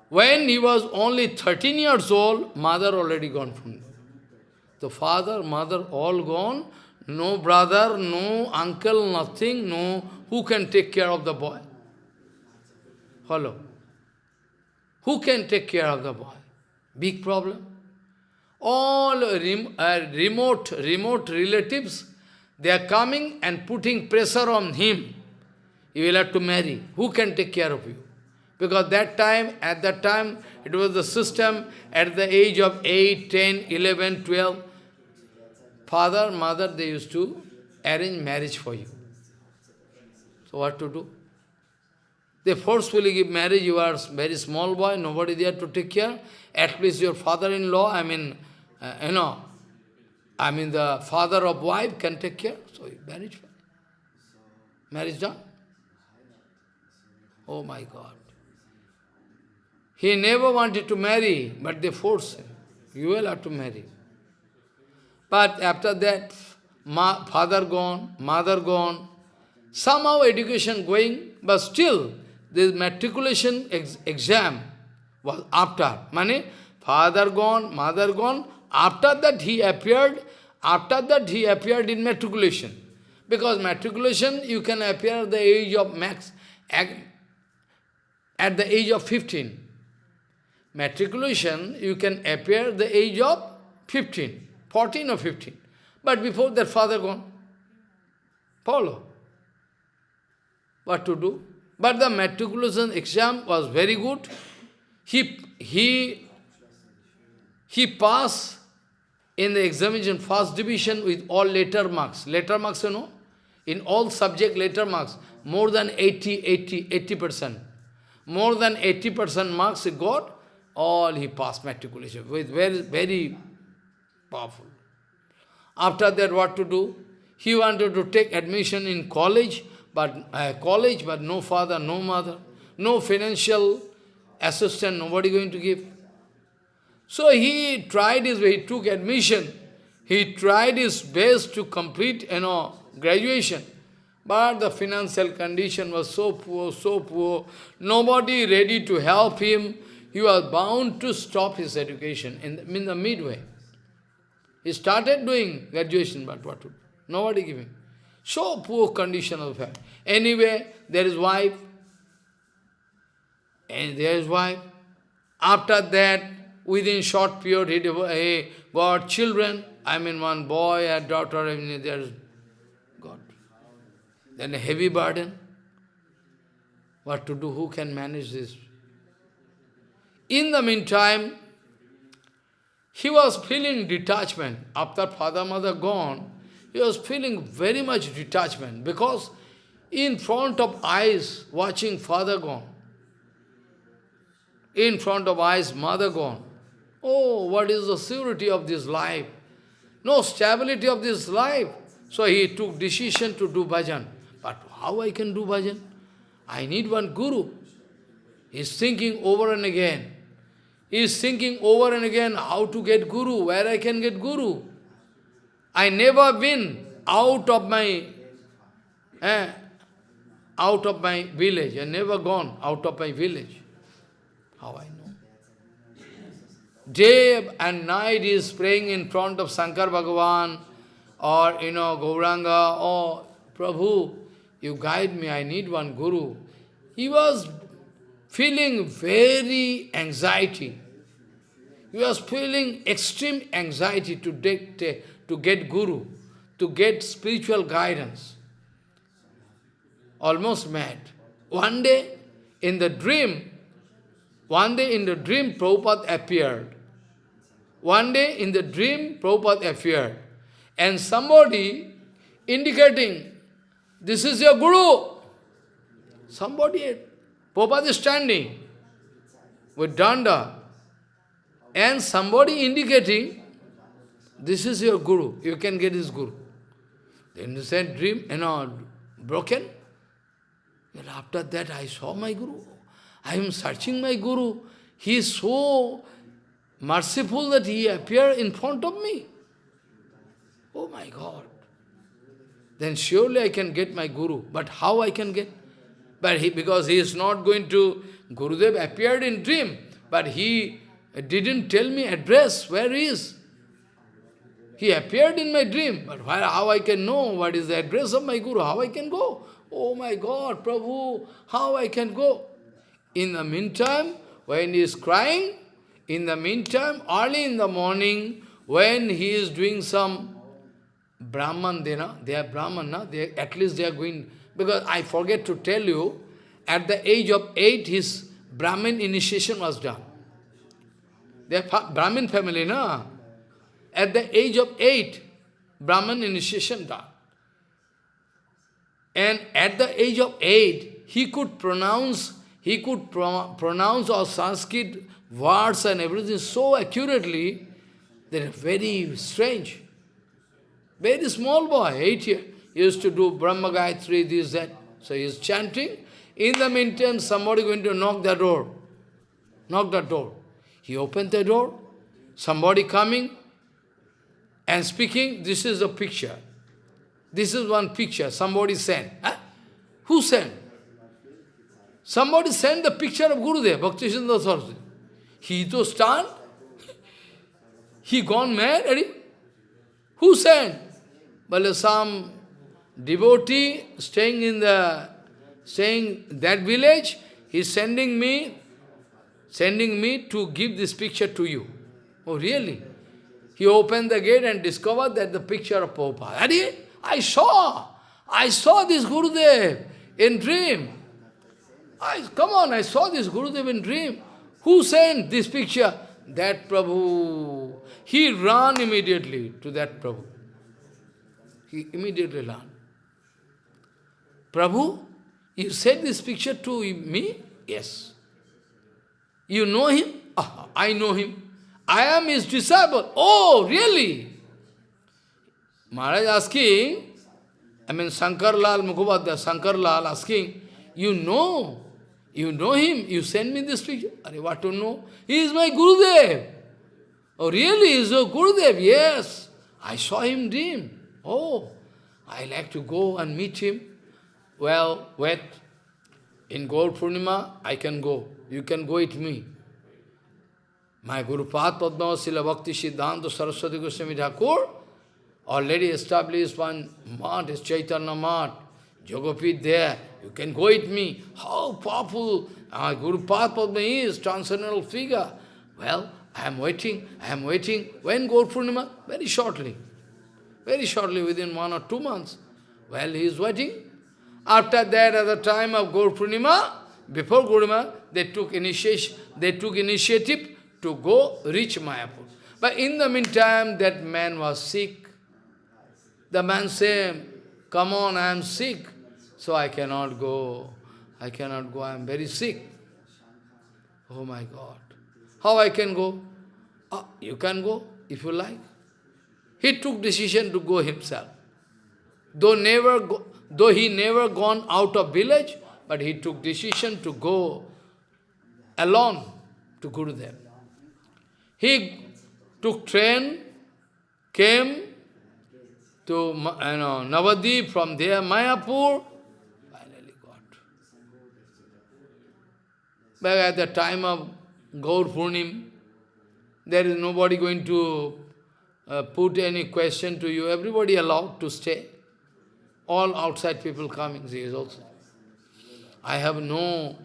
S1: When he was only 13 years old, mother already gone from there. The father, mother all gone, no brother, no uncle, nothing, no who can take care of the boy? Hello. Who can take care of the boy? Big problem. All rem uh, remote, remote relatives, they are coming and putting pressure on him. You will have to marry. Who can take care of you? Because that time, at that time, it was the system at the age of 8, 10, 11, 12. Father, mother, they used to arrange marriage for you. So what to do? They forcefully give marriage, you are very small boy, nobody there to take care. At least your father-in-law, I mean, uh, you know, I mean the father of wife can take care. So marriage, marriage done. Oh my God. He never wanted to marry, but they forced him. You will have to marry. But after that, father gone, mother gone, Somehow education going, but still this matriculation ex exam was after. Mane, father gone, mother gone, after that he appeared, after that he appeared in matriculation. Because matriculation you can appear at the age of max, at the age of 15. Matriculation you can appear at the age of 15, 14 or 15. But before that father gone. Follow what to do. But the matriculation exam was very good. He, he, he passed in the examination first division with all letter marks. Letter marks, you know, in all subject letter marks, more than 80, 80, 80%. More than 80% marks he got, all he passed matriculation with very, very powerful. After that, what to do? He wanted to take admission in college, but uh, college, but no father, no mother, no financial assistance, nobody going to give. So he tried his way, he took admission, he tried his best to complete, you know, graduation. But the financial condition was so poor, so poor, nobody ready to help him. He was bound to stop his education in the, in the midway. He started doing graduation, but what? Nobody giving. So poor condition of family. Anyway, there is wife, and there is wife. After that, within short period, he got children. I mean, one boy, a daughter, I mean, there is God. Then a heavy burden. What to do? Who can manage this? In the meantime, he was feeling detachment. After father, mother gone, he was feeling very much detachment because in front of eyes, watching father gone. In front of eyes, mother gone. Oh, what is the surety of this life? No stability of this life. So he took decision to do bhajan. But how I can do bhajan? I need one guru. He's thinking over and again. He's thinking over and again how to get guru, where I can get guru. I never been out of my eh, out of my village. I never gone out of my village. How I know? Day and night is praying in front of Shankar Bhagavan, or, you know, Gauranga, or Prabhu, you guide me, I need one guru. He was feeling very anxiety. He was feeling extreme anxiety to, get, to get guru, to get spiritual guidance. Almost mad. One day, in the dream, one day in the dream, Prabhupada appeared. One day in the dream, Prabhupada appeared. And somebody indicating, this is your Guru. Somebody, Prabhupada is standing with danda. And somebody indicating, this is your Guru, you can get his Guru. Then the said dream, you know, broken. And after that I saw my Guru. I am searching my Guru. He is so merciful that he appeared in front of me. Oh my God. Then surely I can get my Guru. But how I can get? But he, because he is not going to, Gurudev appeared in dream, but he didn't tell me address, where he is. He appeared in my dream, but how I can know what is the address of my Guru, how I can go? Oh my God, Prabhu, how I can go? In the meantime, when he is crying, in the meantime, early in the morning, when he is doing some Brahman, they, are Brahman, no? they, at least they are going, because I forget to tell you, at the age of eight, his Brahmin initiation was done. They are Brahmin family, no? At the age of eight, Brahman initiation done. And at the age of eight, he could pronounce, he could pro pronounce all Sanskrit words and everything so accurately that very strange. Very small boy, eight years, used to do Brahma Gayatri, this, that. So he is chanting. In the meantime, somebody going to knock the door. Knock the door. He opened the door. Somebody coming and speaking. This is a picture. This is one picture. Somebody sent. Huh? Who sent? Somebody sent the picture of Gurudev, Bhakti Saraswati. He to stand. He gone mad. Who sent? Well, some devotee staying in the staying that village, is sending me, sending me to give this picture to you. Oh, really? He opened the gate and discovered that the picture of Prabhupada. I saw, I saw this Gurudev in dream. I, come on, I saw this Gurudev in dream. Who sent this picture? That Prabhu. He ran immediately to that Prabhu. He immediately ran. Prabhu, you sent this picture to me? Yes. You know him? I know him. I am his disciple. Oh, really? Maharaj asking, I mean Sankarlal Mukhopadhyaya, Sankarlal asking, you know, you know him, you send me this picture. Are what to know? He is my Gurudev. Oh, really? He is your Gurudev? Yes. I saw him dream. Oh, I like to go and meet him. Well, wait. In Gaur Purnima, I can go. You can go with me. My Guru Pad Padma Srila Bhakti Siddhanta Saraswati Goswami Thakur already established one mat, is Chaitanya Math, Yogapith there. You can go with me. How powerful my Guru Pad Padma is, transcendental figure. Well, I am waiting, I am waiting. When Gaur? Very shortly. Very shortly, within one or two months. Well, he is waiting. After that, at the time of Gaur before Guruma, they took initiation, they took initiative to go reach Mayapur. But in the meantime, that man was sick. The man said, come on, I am sick, so I cannot go. I cannot go, I am very sick. Oh my God. How I can go? Oh, you can go, if you like. He took decision to go himself. Though, never go, though he never gone out of village, but he took decision to go alone to Gurudev. He took train, came to you know, Navadip, from there Mayapur, finally got. But at the time of Gaur Purnim, there is nobody going to uh, put any question to you. Everybody allowed to stay. All outside people coming, he is also. I have no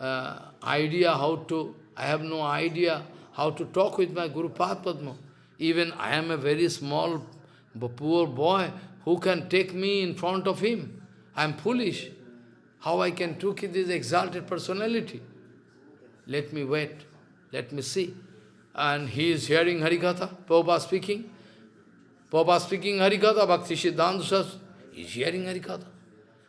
S1: uh, idea how to, I have no idea how to talk with my Guru Padma. Even I am a very small, poor boy, who can take me in front of him? I am foolish. How I can took this exalted personality? Let me wait. Let me see. And he is hearing Harikatha, Prabhupada speaking. Prabhupada speaking Harikatha, Bhakti Siddhanta he is hearing Harikatha.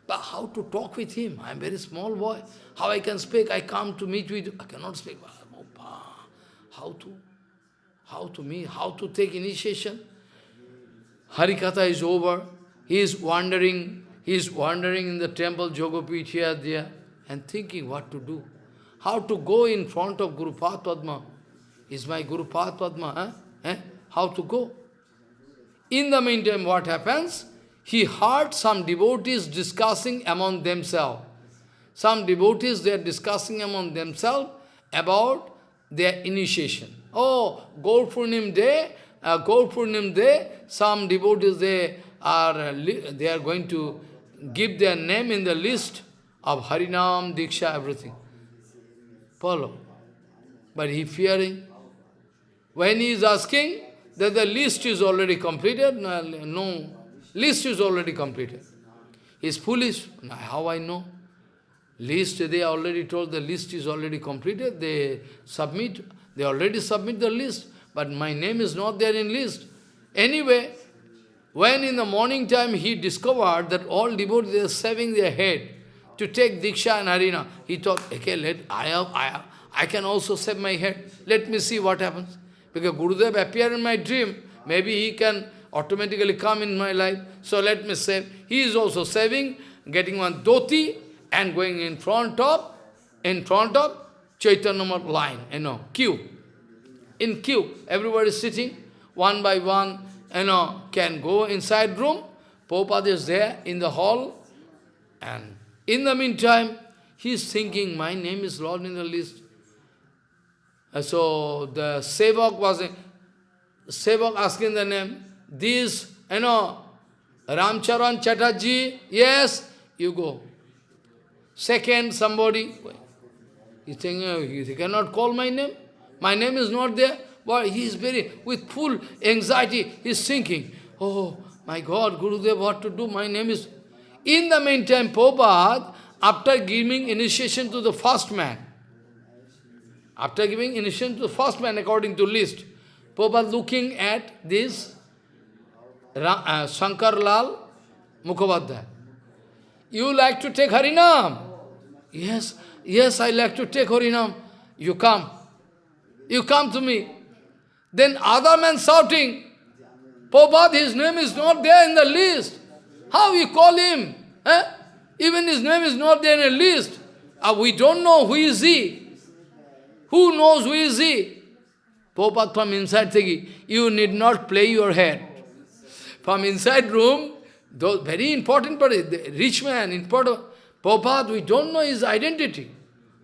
S1: But how to talk with him? I am very small boy. How I can speak? I come to meet with you. I cannot speak. How to? How to meet? How to take initiation? Harikatha is over. He is wandering. He is wandering in the temple, Yogapith here, there, and thinking what to do. How to go in front of Guru Padma. Is my Guru Padma, eh? eh? How to go? In the meantime, what happens? He heard some devotees discussing among themselves. Some devotees, they are discussing among themselves about their initiation. Oh, Gaur Purnim day, uh, Gaur day, some devotees, they are, uh, they are going to give their name in the list of Harinam, Diksha, everything. Follow. But he fearing. When he is asking that the list is already completed, no, no list is already completed. He is foolish. How I know? List, they already told the list is already completed. They submit, they already submit the list. But my name is not there in list. Anyway, when in the morning time he discovered that all devotees are saving their head to take Diksha and Harina, he thought, okay, let, I, have, I, have, I can also save my head. Let me see what happens. Because Gurudev appeared in my dream, maybe he can automatically come in my life. So let me save. He is also saving, getting one dhoti and going in front of, in front of Chaitanya line, you know, queue. In queue, everybody is sitting, one by one, you know, can go inside room. Prabhupada is there in the hall. And in the meantime, he is thinking, my name is Lord in the list. And so the Sevak was, Sevak asking the name, this, you know, Ramcharan Chatterjee, yes, you go. Second, somebody, he's saying, oh, he cannot call my name. My name is not there. But he is very, with full anxiety, he is thinking, oh, my God, Gurudev, what to do? My name is... In the meantime, Prabhupada, after giving initiation to the first man, after giving initiation to the first man according to list, Prabhupada looking at this uh, Shankar Lal Mukhopadhyay. You like to take Harinam? Yes, yes, I like to take Harinam. You come. You come to me. Then other man shouting, Prabhupada, his name is not there in the list. How you call him? Eh? Even his name is not there in the list. Uh, we don't know who is he. Who knows who is he? Prabhupada from inside thinking, you need not play your head. From inside room, those very important, but rich man, important. Prabhupada, we don't know his identity.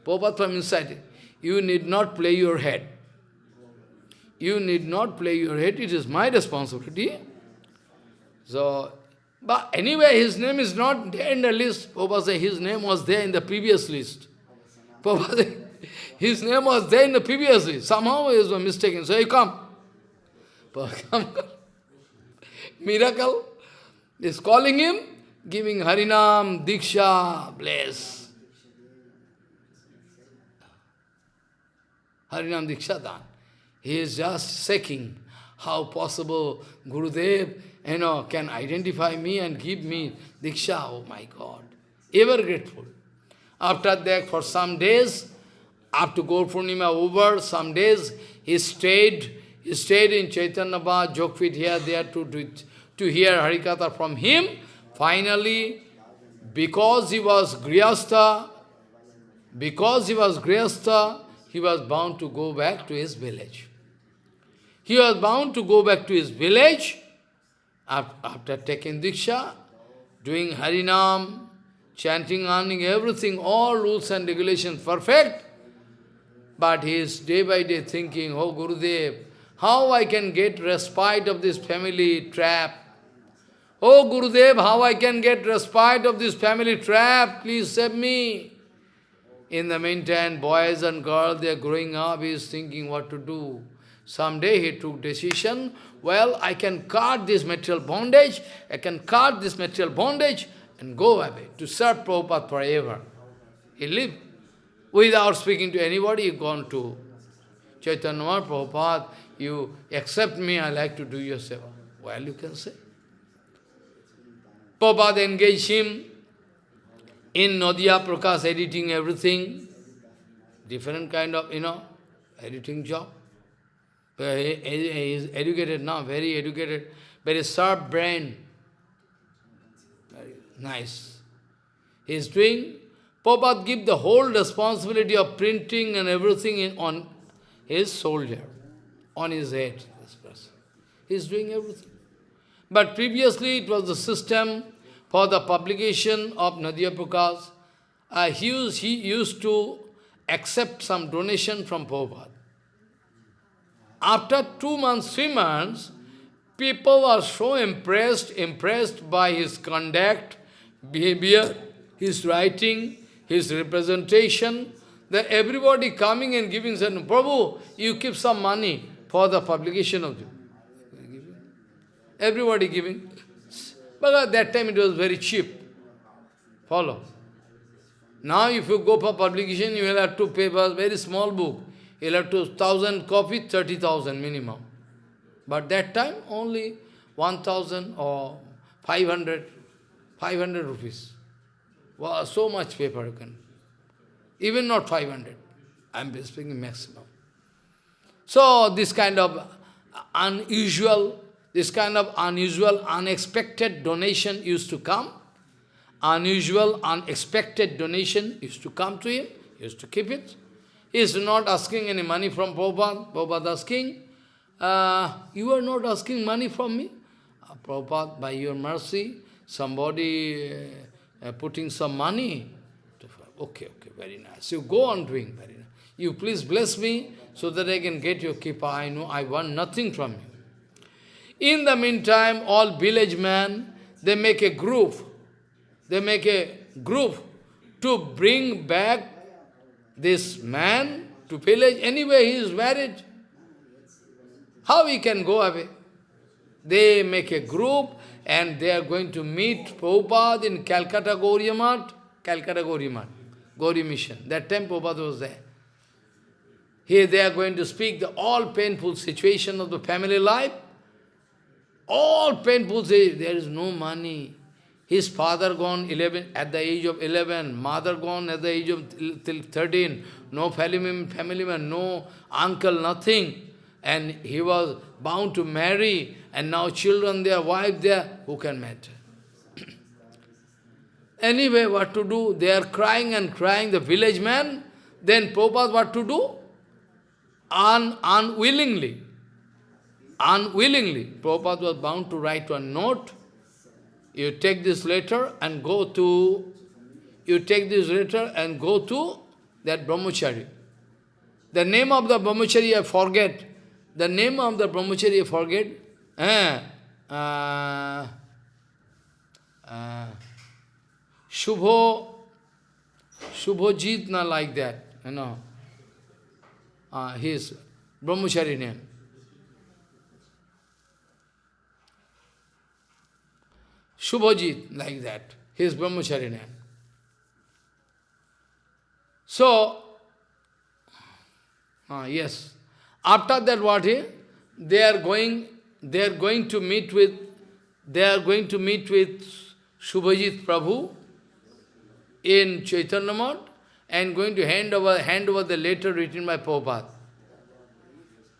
S1: Prabhupada from inside. You need not play your head. You need not play your head, it is my responsibility. So, but anyway, his name is not there in the list. Prabhupada said his name was there in the previous list. Prabhupada his name was there in the previous list. Somehow he was mistaken. So he come. come. Miracle is calling him, giving Harinam, Diksha, bless. Harinam Diksha Dan. He is just checking how possible Gurudev you know, can identify me and give me Diksha. Oh my God. Ever grateful. After that, for some days, after Gaur over, some days, he stayed, he stayed in Chaitanya Bhajan, Yogapith here, there to, to, to hear Harikatha from him. Finally, because he was Grihastha, because he was Grihastha, he was bound to go back to his village. He was bound to go back to his village after taking Diksha, doing Harinam, chanting, earning everything, all rules and regulations perfect. But he is day by day thinking, oh Gurudev, How I can get respite of this family trap? Oh Gurudev, how I can get respite of this family trap? Please save me. In the meantime, boys and girls, they are growing up, he is thinking what to do. Someday he took decision, well, I can cut this material bondage, I can cut this material bondage and go away to serve Prabhupada forever. He lived. Without speaking to anybody, he gone to Chaitanya Prabhupada, you accept me, I like to do your seva. Well, you can say. Prabhupada engaged him in Nadia Prakash editing everything, different kind of, you know, editing job. He, he is educated now, very educated, very sharp brain. Very nice. He is doing, Prabhupada give the whole responsibility of printing and everything in, on his soldier, on his head, this person. He is doing everything. But previously it was the system for the publication of Nadia Prakash, uh, he, used, he used to accept some donation from Prabhupada. After two months, three months, people are so impressed, impressed by his conduct, behavior, his writing, his representation, that everybody coming and giving, saying, Prabhu, you keep some money for the publication of you. Everybody giving. But at that time it was very cheap. Follow. Now if you go for publication, you will have to pay for a very small book. You will have to thousand copy, 30,000 minimum. But that time only 1,000 or 500, 500 rupees. Wow, so much paper you can. Even not 500. I am speaking maximum. So this kind of unusual this kind of unusual, unexpected donation used to come. Unusual, unexpected donation used to come to him. Used to keep it. He is not asking any money from Prabhupada. Prabhupada asking, uh, you are not asking money from me? Uh, Prabhupada, by your mercy, somebody uh, uh, putting some money. Okay, okay, very nice. You go on doing very nice. You please bless me so that I can get your kippa. I know I want nothing from you. In the meantime, all village men, they make a group. They make a group to bring back this man to village. Anyway, he is married. How he can go away? They make a group and they are going to meet Prabhupada in Calcutta Gauriya Math, Calcutta Gauriya Math, Gauri Mission. That time Prabhupada was there. Here they are going to speak the all painful situation of the family life. All painful say, eh, there is no money. His father gone 11, at the age of 11, mother gone at the age of till 13, no family, family man, no uncle, nothing. And he was bound to marry, and now children there, wife there, who can matter? anyway, what to do? They are crying and crying, the village man. Then Prabhupada what to do? Un, unwillingly unwillingly, Prabhupada was bound to write one note, you take this letter and go to, you take this letter and go to that brahmachari. The name of the brahmachari I forget. The name of the brahmachari I forget. Eh, uh, uh, Shubho, Shubhojit, not like that, you know. Uh, his brahmachari name. Shubhajit, like that. His brahmachari name. So, uh, yes. After that what he? They are going, they are going to meet with, they are going to meet with Shubhajit Prabhu in Chaitanya Math and going to hand over, hand over the letter written by Prabhupada.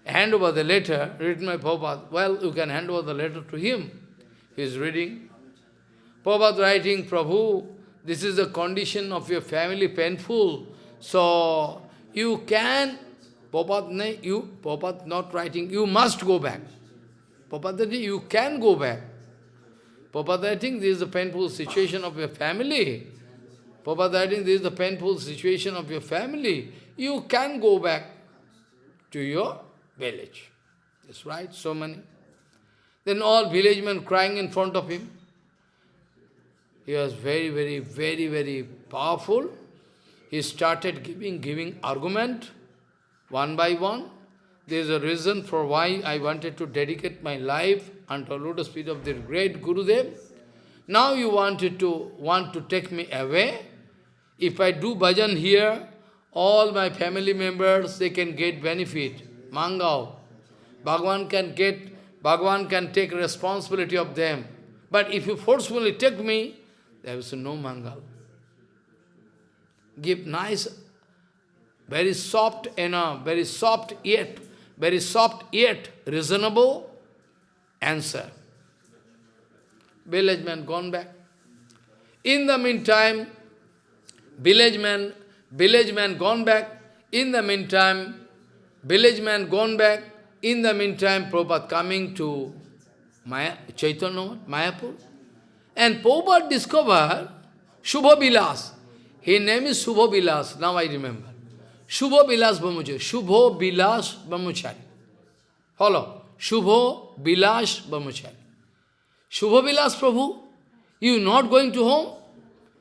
S1: Hand over the letter written by Prabhupada. Well, you can hand over the letter to him. He is reading. Prabhupada writing, Prabhu, this is the condition of your family painful. So you can, Prabhupada, you, Prabhupada not writing, you must go back. Prabhupada, you can go back. Prabhupada writing, this is the painful situation of your family. Prabhupada writing, this is the painful situation of your family. You can go back to your village. That's right, so many. Then all village men crying in front of him. He was very, very, very, very powerful. He started giving, giving argument, one by one. There is a reason for why I wanted to dedicate my life unto lotus feet of the great Gurudev. Now you wanted to want to take me away. If I do bhajan here, all my family members, they can get benefit. Mangao. Bhagwan can get, Bhagavan can take responsibility of them. But if you forcefully take me, there is no mangal. Give nice, very soft, know, very soft yet, very soft yet reasonable answer. Village man gone back. In the meantime, village man, village man gone back. In the meantime, village man gone back. In the meantime, Prabhupada coming to Maya, Chaitanya, Mayapur. And Prabhupada discovered Shubha Vilas. His name is Shubha Vilas, now I remember. Shubha Vilas Brahmachari. Shubha Vilas Brahmachari. Follow. Shubha Vilas Brahmachari. Shubha Vilas Prabhu, you not going to home?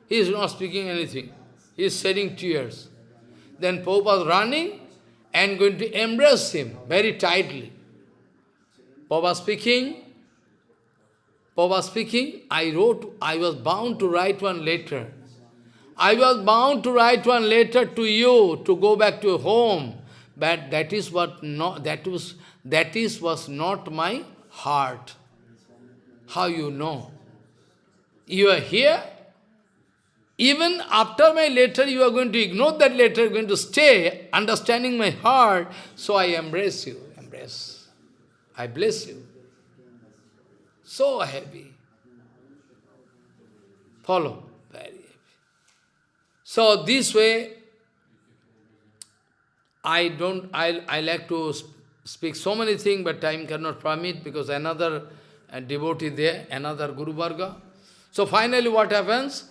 S1: He is not speaking anything. He is shedding tears. Then Prabhupada running and going to embrace him very tightly. Prabhupada speaking, Prabhupada speaking, I wrote, I was bound to write one letter. I was bound to write one letter to you to go back to home. But that is what not that was that is was not my heart. How you know? You are here. Even after my letter, you are going to ignore that letter, going to stay, understanding my heart. So I embrace you, embrace. I bless you. So happy. Follow. Very happy. So this way, I don't, I, I like to speak so many things, but time cannot permit because another uh, devotee there, another Guru Varga. So finally what happens?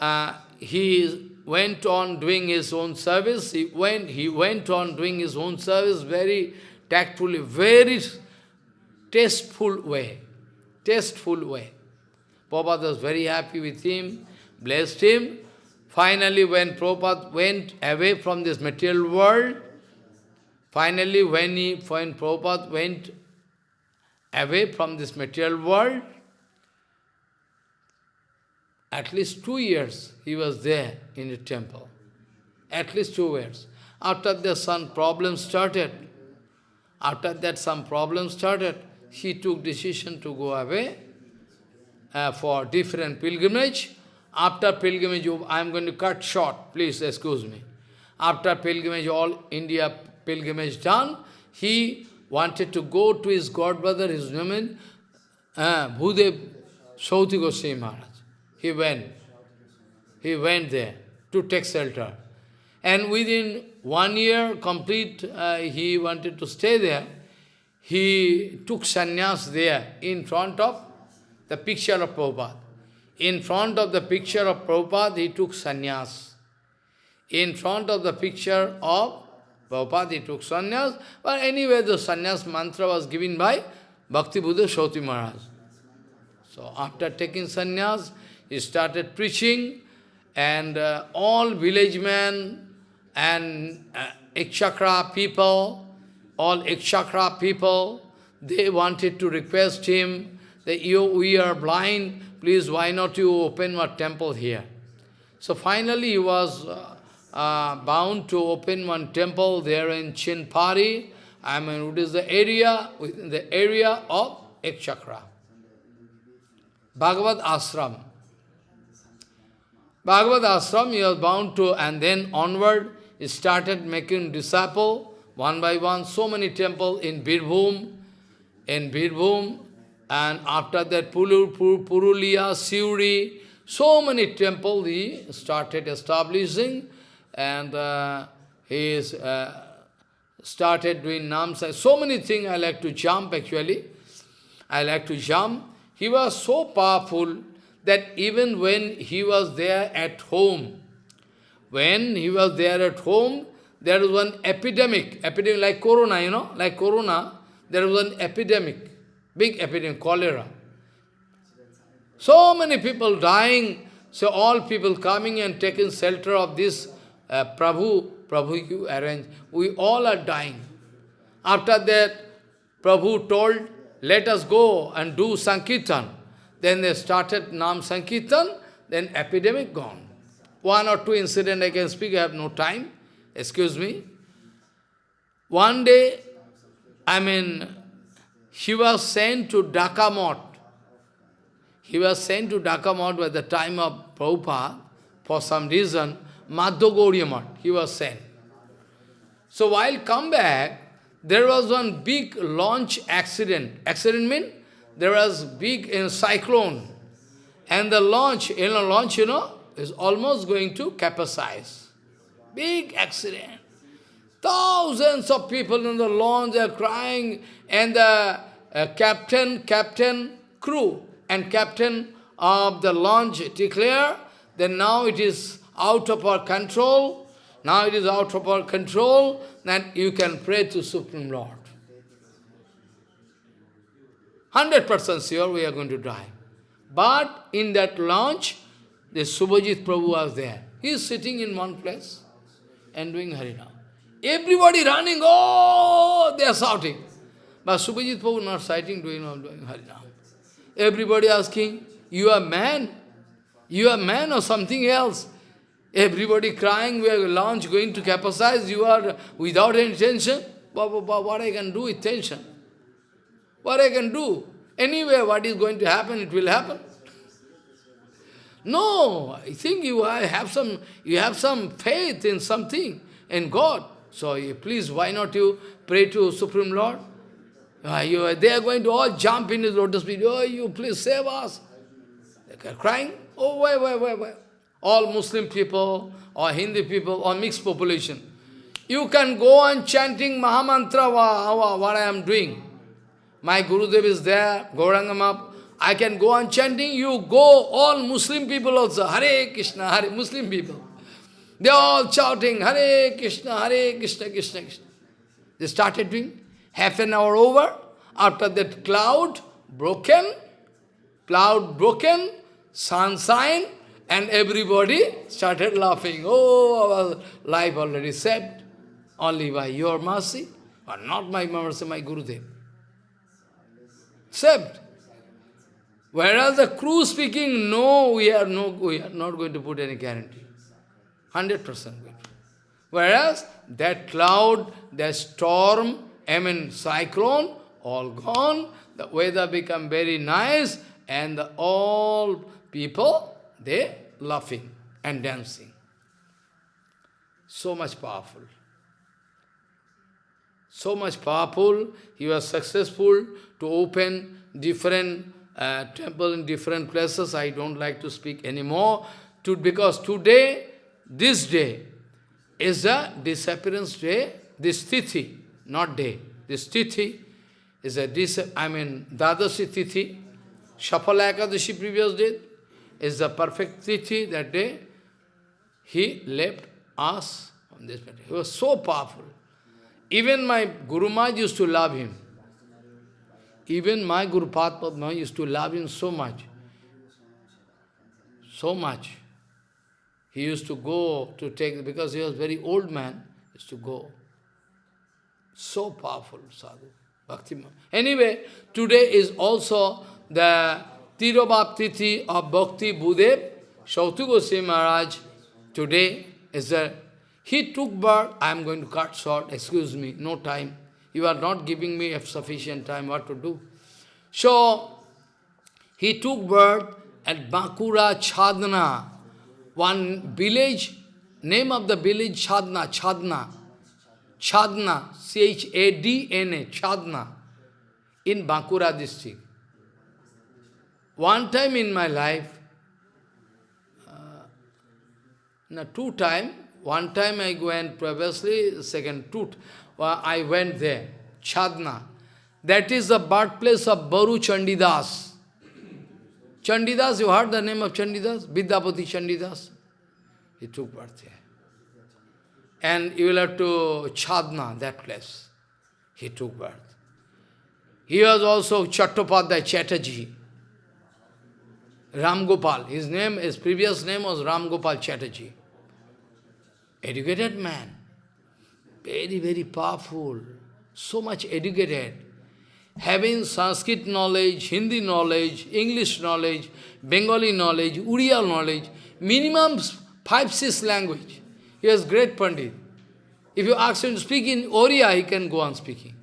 S1: Uh, he went on doing his own service. He went, he went on doing his own service very tactfully, very tasteful way. Tasteful way. Prabhupada was very happy with him, blessed him. Finally, when Prabhupada went away from this material world, finally when, he, when Prabhupada went away from this material world, at least two years he was there in the temple. At least two years. After that some problems started. After that some problems started. He took decision to go away uh, for different pilgrimage. After pilgrimage, I am going to cut short, please excuse me. After pilgrimage, all India pilgrimage done, he wanted to go to his godbrother, his woman, uh, Bhudev Sauti Goswami Maharaj. He went. He went there to take shelter. And within one year complete, uh, he wanted to stay there. He took sannyas there in front of the picture of Prabhupada. In front of the picture of Prabhupada, he took sannyas. In front of the picture of Prabhupada, he took sannyas. But anyway, the sannyas mantra was given by Bhakti Buddha Shoti Maharaj. So after taking sannyas, he started preaching, and uh, all village men and uh, Ek Chakra people, all Ek Chakra people, they wanted to request him that you, we are blind, please why not you open a temple here? So finally he was uh, uh, bound to open one temple there in Chinpari, I mean, it is the area, within the area of Ekchakra. Bhagavad Ashram. Bhagavad Ashram, he was bound to, and then onward, he started making disciple, one by one, so many temples in Birbhum, in Birbhum, and after that Purul, Purulia, Siuri, so many temples he started establishing, and uh, he is, uh, started doing namsa. So many things I like to jump actually. I like to jump. He was so powerful that even when he was there at home, when he was there at home, there was one epidemic, epidemic like corona, you know, like corona, there was an epidemic, big epidemic, cholera. So many people dying, so all people coming and taking shelter of this uh, Prabhu, Prabhu you arrange, we all are dying. After that, Prabhu told, let us go and do Sankirtan. Then they started Nam Sankirtan, then epidemic gone. One or two incident I can speak, I have no time. Excuse me. One day, I mean, he was sent to Dhaka Math. He was sent to Dhaka Math at the time of Prabhupada, for some reason, Madhya Mott, he was sent. So while come back, there was one big launch accident. Accident mean there was big in cyclone. And the launch, in a launch, you know, is almost going to capsize. Big accident. Thousands of people in the launch are crying, and the uh, captain, captain, crew, and captain of the launch declare that now it is out of our control, now it is out of our control, that you can pray to Supreme Lord. 100% sure we are going to die. But in that launch, the Subhajit Prabhu was there. He is sitting in one place and doing Harinam. Everybody running, oh, they are shouting. But Subhajit Prabhu not shouting, doing, doing Harinam. Everybody asking, you are man? You are man or something else? Everybody crying, we are launch going to capsize, you are without any tension. What, what, what I can do with tension? What I can do? Anyway, what is going to happen, it will happen. No, I think you have some you have some faith in something, in God. So please, why not you pray to Supreme Lord? Uh, you, they are going to all jump in his lotus feet. Oh, you please save us. They are crying. Oh, why, why, why, why? All Muslim people or Hindi people or mixed population. You can go on chanting Mahamantra, what I am doing. My Gurudev is there, Gaurangama. I can go on chanting, you go, all Muslim people also, Hare Krishna, Hare, Muslim people. They are all shouting, Hare Krishna, Hare Krishna, Krishna, Krishna. They started doing, half an hour over, after that cloud broken, cloud broken, sunshine, and everybody started laughing. Oh, our life already saved, only by your mercy, but not my mercy, my Gurudev. Saved. Whereas the crew speaking, no, we are no, we are not going to put any guarantee. 100% good. Whereas that cloud, that storm, I mean cyclone, all gone, the weather become very nice, and the, all people, they laughing and dancing. So much powerful. So much powerful, he was successful to open different temple in different places. I don't like to speak anymore, to, because today, this day, is a disappearance day, this tithi, not day. This tithi is a, dis I mean, Dadashi tithi, Shafala previous day, is the perfect tithi that day. He left us on this matter. He was so powerful. Even my Guru Maharaj used to love him. Even my Guru Padma used to love him so much. So much. He used to go to take, because he was very old man, used to go. So powerful sadhu, Bhakti. Anyway, today is also the Tirobhaptithi of Bhakti Budev, Shautu Goswami Maharaj. Today is the, he took birth, I am going to cut short, excuse me, no time. You are not giving me sufficient time what to do. So, he took birth at Bankura Chadna, one village, name of the village Chadna, Chadna, Chadna, C-H-A-D-N-A, Chadna, in Bankura district. One time in my life, uh, two time, one time I went previously, second, two, I went there, Chadna. That is the birthplace of Baru Chandidas. Chandidas, you heard the name of Chandidas? Vidyapati Chandidas. He took birth there. And you will have to Chadna, that place. He took birth. He was also Chattopadhyay Chatterjee. Ram Gopal. His name, his previous name was Ram Gopal Chatterjee. Educated man. Very, very powerful. So much educated. Having Sanskrit knowledge, Hindi knowledge, English knowledge, Bengali knowledge, Uriya knowledge, minimum five, six language. He was great Pandit. If you ask him to speak in Oriya, he can go on speaking.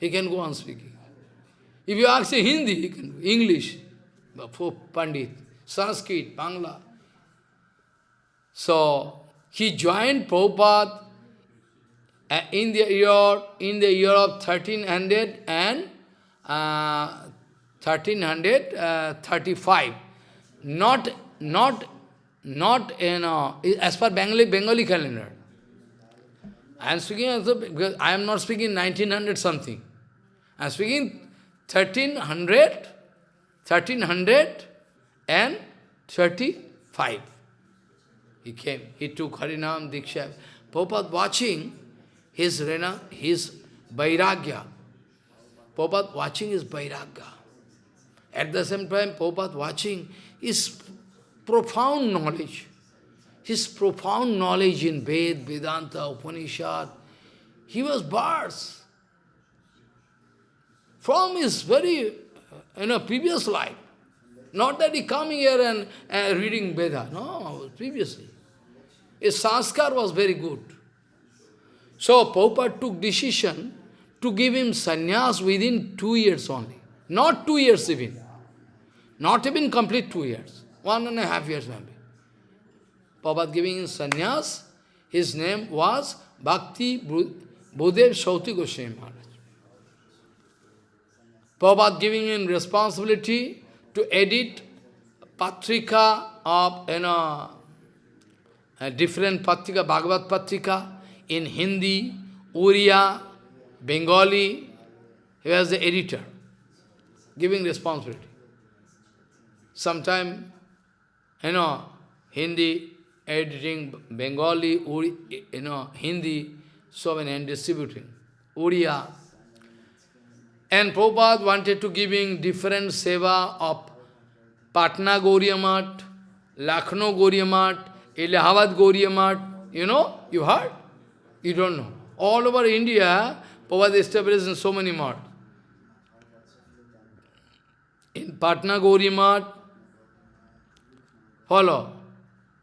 S1: He can go on speaking. If you ask him Hindi, he can English, for Pandit, Sanskrit, Bangla. So, he joined Prabhupada in the year in the year of 1300 and uh, 1335. Not not not in uh, as per Bengali Bengali calendar. I am speaking also because I am not speaking 1900 something. I am speaking 1300, 1300 and 35. He came, he took Harinam Diksha. Prabhupada watching his, rena, his Vairagya. Prabhupada watching his Vairagya. At the same time, Prabhupada watching his profound knowledge. His profound knowledge in Ved, Vedanta, Upanishad. He was bars from his very, you know, previous life. Not that he coming here and uh, reading Veda. No, previously. His sanskar was very good. So Prabhupada took decision to give him sannyas within two years only. Not two years even. Not even complete two years. One and a half years maybe. Prabhupada giving him sannyas, his name was Bhakti Budev Shauti Goswami Maharaj. Prabhupada giving him responsibility to edit Patrika of, you know, a different Patrika, Bhagavad Patrika, in Hindi, Uriya, Bengali. He was the editor, giving responsibility. Sometime, you know, Hindi, editing Bengali, Uri, you know, Hindi, so many, and distributing. Uriya, and Prabhupada wanted to giving different seva of Patna Gauriya Lucknow Gauriya Allahabad. You know? You heard? You don't know. All over India, Prabhupada established in so many maths. In Patna Gauriya Math, follow.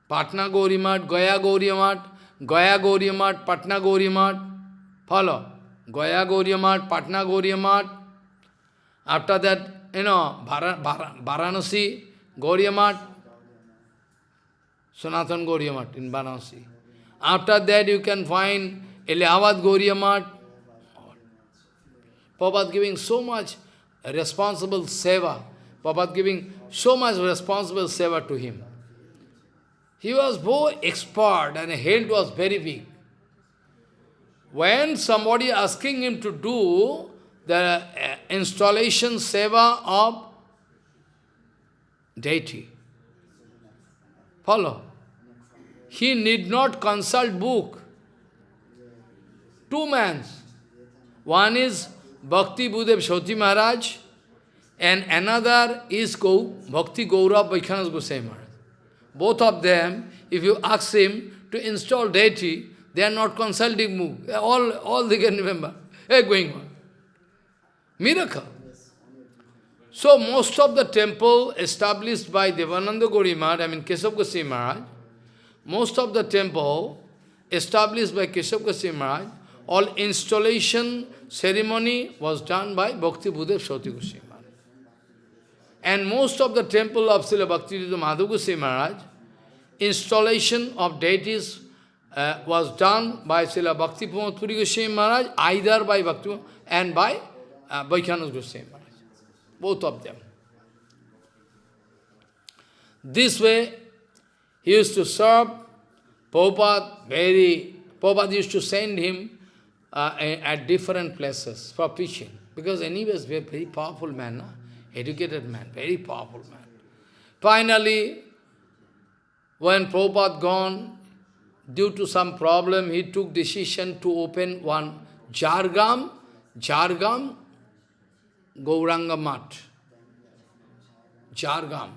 S1: Patna Gauriya Math, Gaya Gauriya Math, Gaya Gauriya Math, Patna Gauriya Math, follow. Gaya Gauriya Math, Patna Gauriya Math, after that, you know, Varanasi, Gauriya Sanatan Gauriya in Varanasi. After that, you can find Allahabad Gauriya. Prabhupada giving so much responsible seva. Prabhupada giving so much responsible seva to him. He was very expert and health was very big. When somebody asking him to do the uh, installation seva of deity. Follow. He need not consult book. Two men. One is Bhakti Budev Shoti Maharaj and another is Go, Bhakti Gaurav Vaishnav Goswami Maharaj. Both of them, if you ask him to install deity, they are not consulting book. All, all they can remember. Hey, going on. Miracle. So most of the temple established by Devananda Gauri Maharaj, I mean Keshav Goswami Maharaj, most of the temple established by Keshav Goswami Maharaj, all installation ceremony was done by Bhakti Buddha Shauti Goswami Maharaj. And most of the temple of Srila Bhakti Madhav Goswami Maharaj, installation of deities uh, was done by Srila Bhakti Puri Goswami Maharaj, either by Bhakti and by uh, Vaishnav Goswami Maharaj. Both of them. This way, he used to serve Prabhupada very, Prabhupada used to send him uh, at different places for preaching. Because anyways, very, very powerful man, na? educated man, very powerful man. Finally, when Prabhupada gone, due to some problem, he took decision to open one Jargam, Jargam Gauranga Mat. Jargam.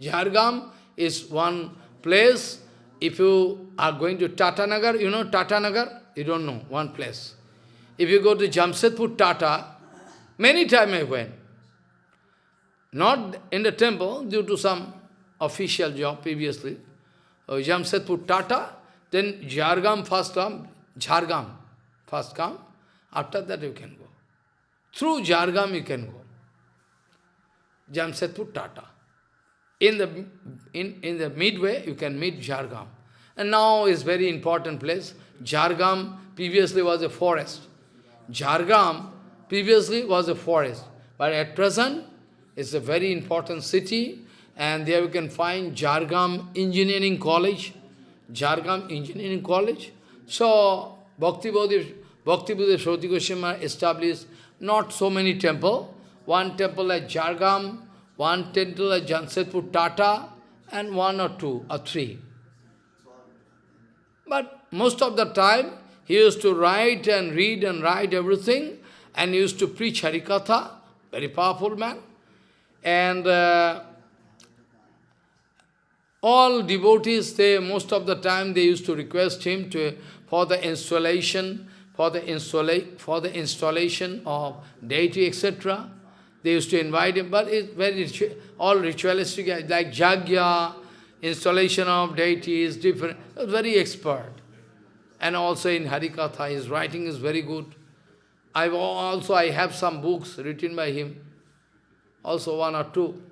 S1: Jhargam is one place, if you are going to Tatanagar, you know Tatanagar? You don't know, one place. If you go to Jamshedpur Tata, many times I went. Not in the temple, due to some official job previously. Uh, Tata, then Jhargam first come, Jhargam first come, after that you can go. Through Jhargam you can go. Jamshedpur Tata. In the, in, in the midway, you can meet Jargam. And now is very important place. Jargam previously was a forest. Jargam previously was a forest. But at present, it's a very important city. And there you can find Jargam Engineering College. Jargam Engineering College. So, Bhakti Bodhi, Shroti Goswami established not so many temple. One temple at Jhargam, one temple at Tata, and one or two or three. But most of the time, he used to write and read and write everything, and used to preach Harikatha, very powerful man. And uh, all devotees, they most of the time they used to request him to for the installation, for the installa for the installation of deity, etc. They used to invite him, but it's very all ritualistic, like Jagya, installation of deity is different, very expert. And also in Harikatha, his writing is very good. I also I have some books written by him, also one or two.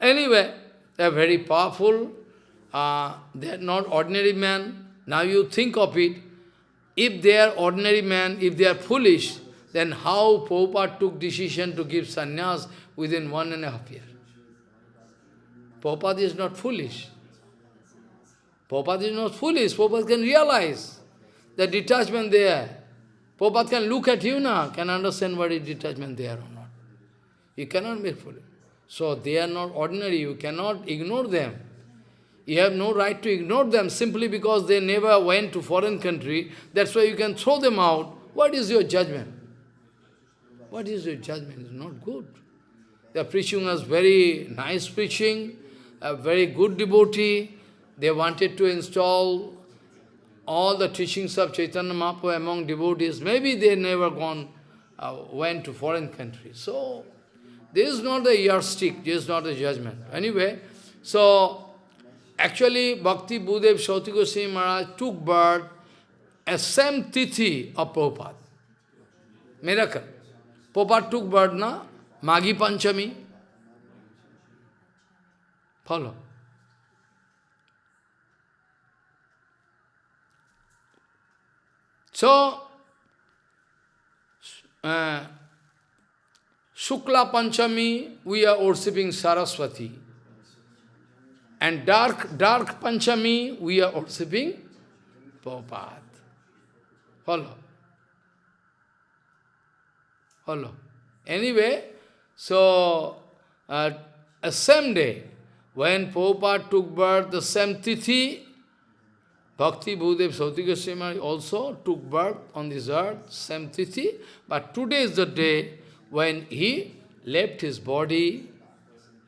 S1: Anyway, they are very powerful. Uh, they are not ordinary men. Now you think of it. If they are ordinary men, if they are foolish, then how Prabhupada took decision to give sannyas within one and a half year? Prabhupada is not foolish. Prabhupada is not foolish. Prabhupada can realize the detachment there. Prabhupada can look at you now, can understand what is detachment there or not. You cannot be foolish. So they are not ordinary. You cannot ignore them. You have no right to ignore them simply because they never went to foreign country. That's why you can throw them out. What is your judgment? What is your judgment? It's not good. They are preaching us very nice preaching, a very good devotee. They wanted to install all the teachings of Chaitanya Mahaprabhu among devotees. Maybe they never gone, uh, went to foreign countries. So, this is not the yardstick, this is not the judgment. Anyway, so, actually, Bhakti Budev Shroti Goswami Maharaj took birth as same tithi of Prabhupada. Miracle. Prabhupada took birth na Magi Panchami. Follow. So, uh, Shukla Panchami, we are worshipping Saraswati. And dark, dark Panchami, we are worshipping Prabhupada. Follow. Follow. Anyway, so, uh, same day, when Prabhupada took birth, the same tithi, Bhakti Bhudev Shroti Goswami also took birth on this earth, same tithi, but today is the day when he left his body,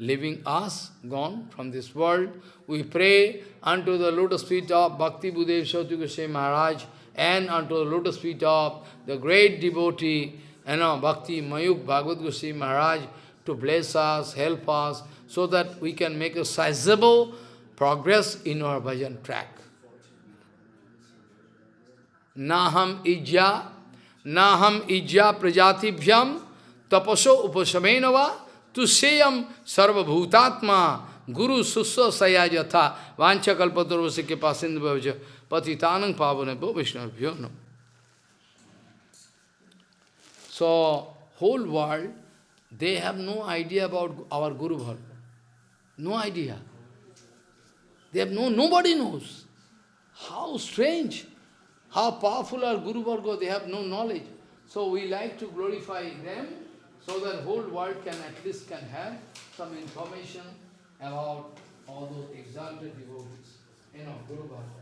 S1: leaving us, gone from this world. We pray unto the lotus feet of Bhakti Bhudev Shroti Goswami Maharaj and unto the lotus feet of the great devotee, you know, Bhakti Mayuk Bhagavad Goswami Maharaj to bless us, help us, so that we can make a sizable progress in our bhajan track. Naham ijya, naham ijya prajatibhyam tapaso upasamenava tusheyam sarvabhutatma guru susva sayajatha vancha kalpatarvasi ke pasindhavajya patitanang pavanebho vishnavabhyo no. So, whole world, they have no idea about our Guru Varga. No idea. They have no, nobody knows. How strange, how powerful are Guru Varga, they have no knowledge. So we like to glorify them, so that whole world can at least can have some information about all those exalted devotees, you know, Guru Varga.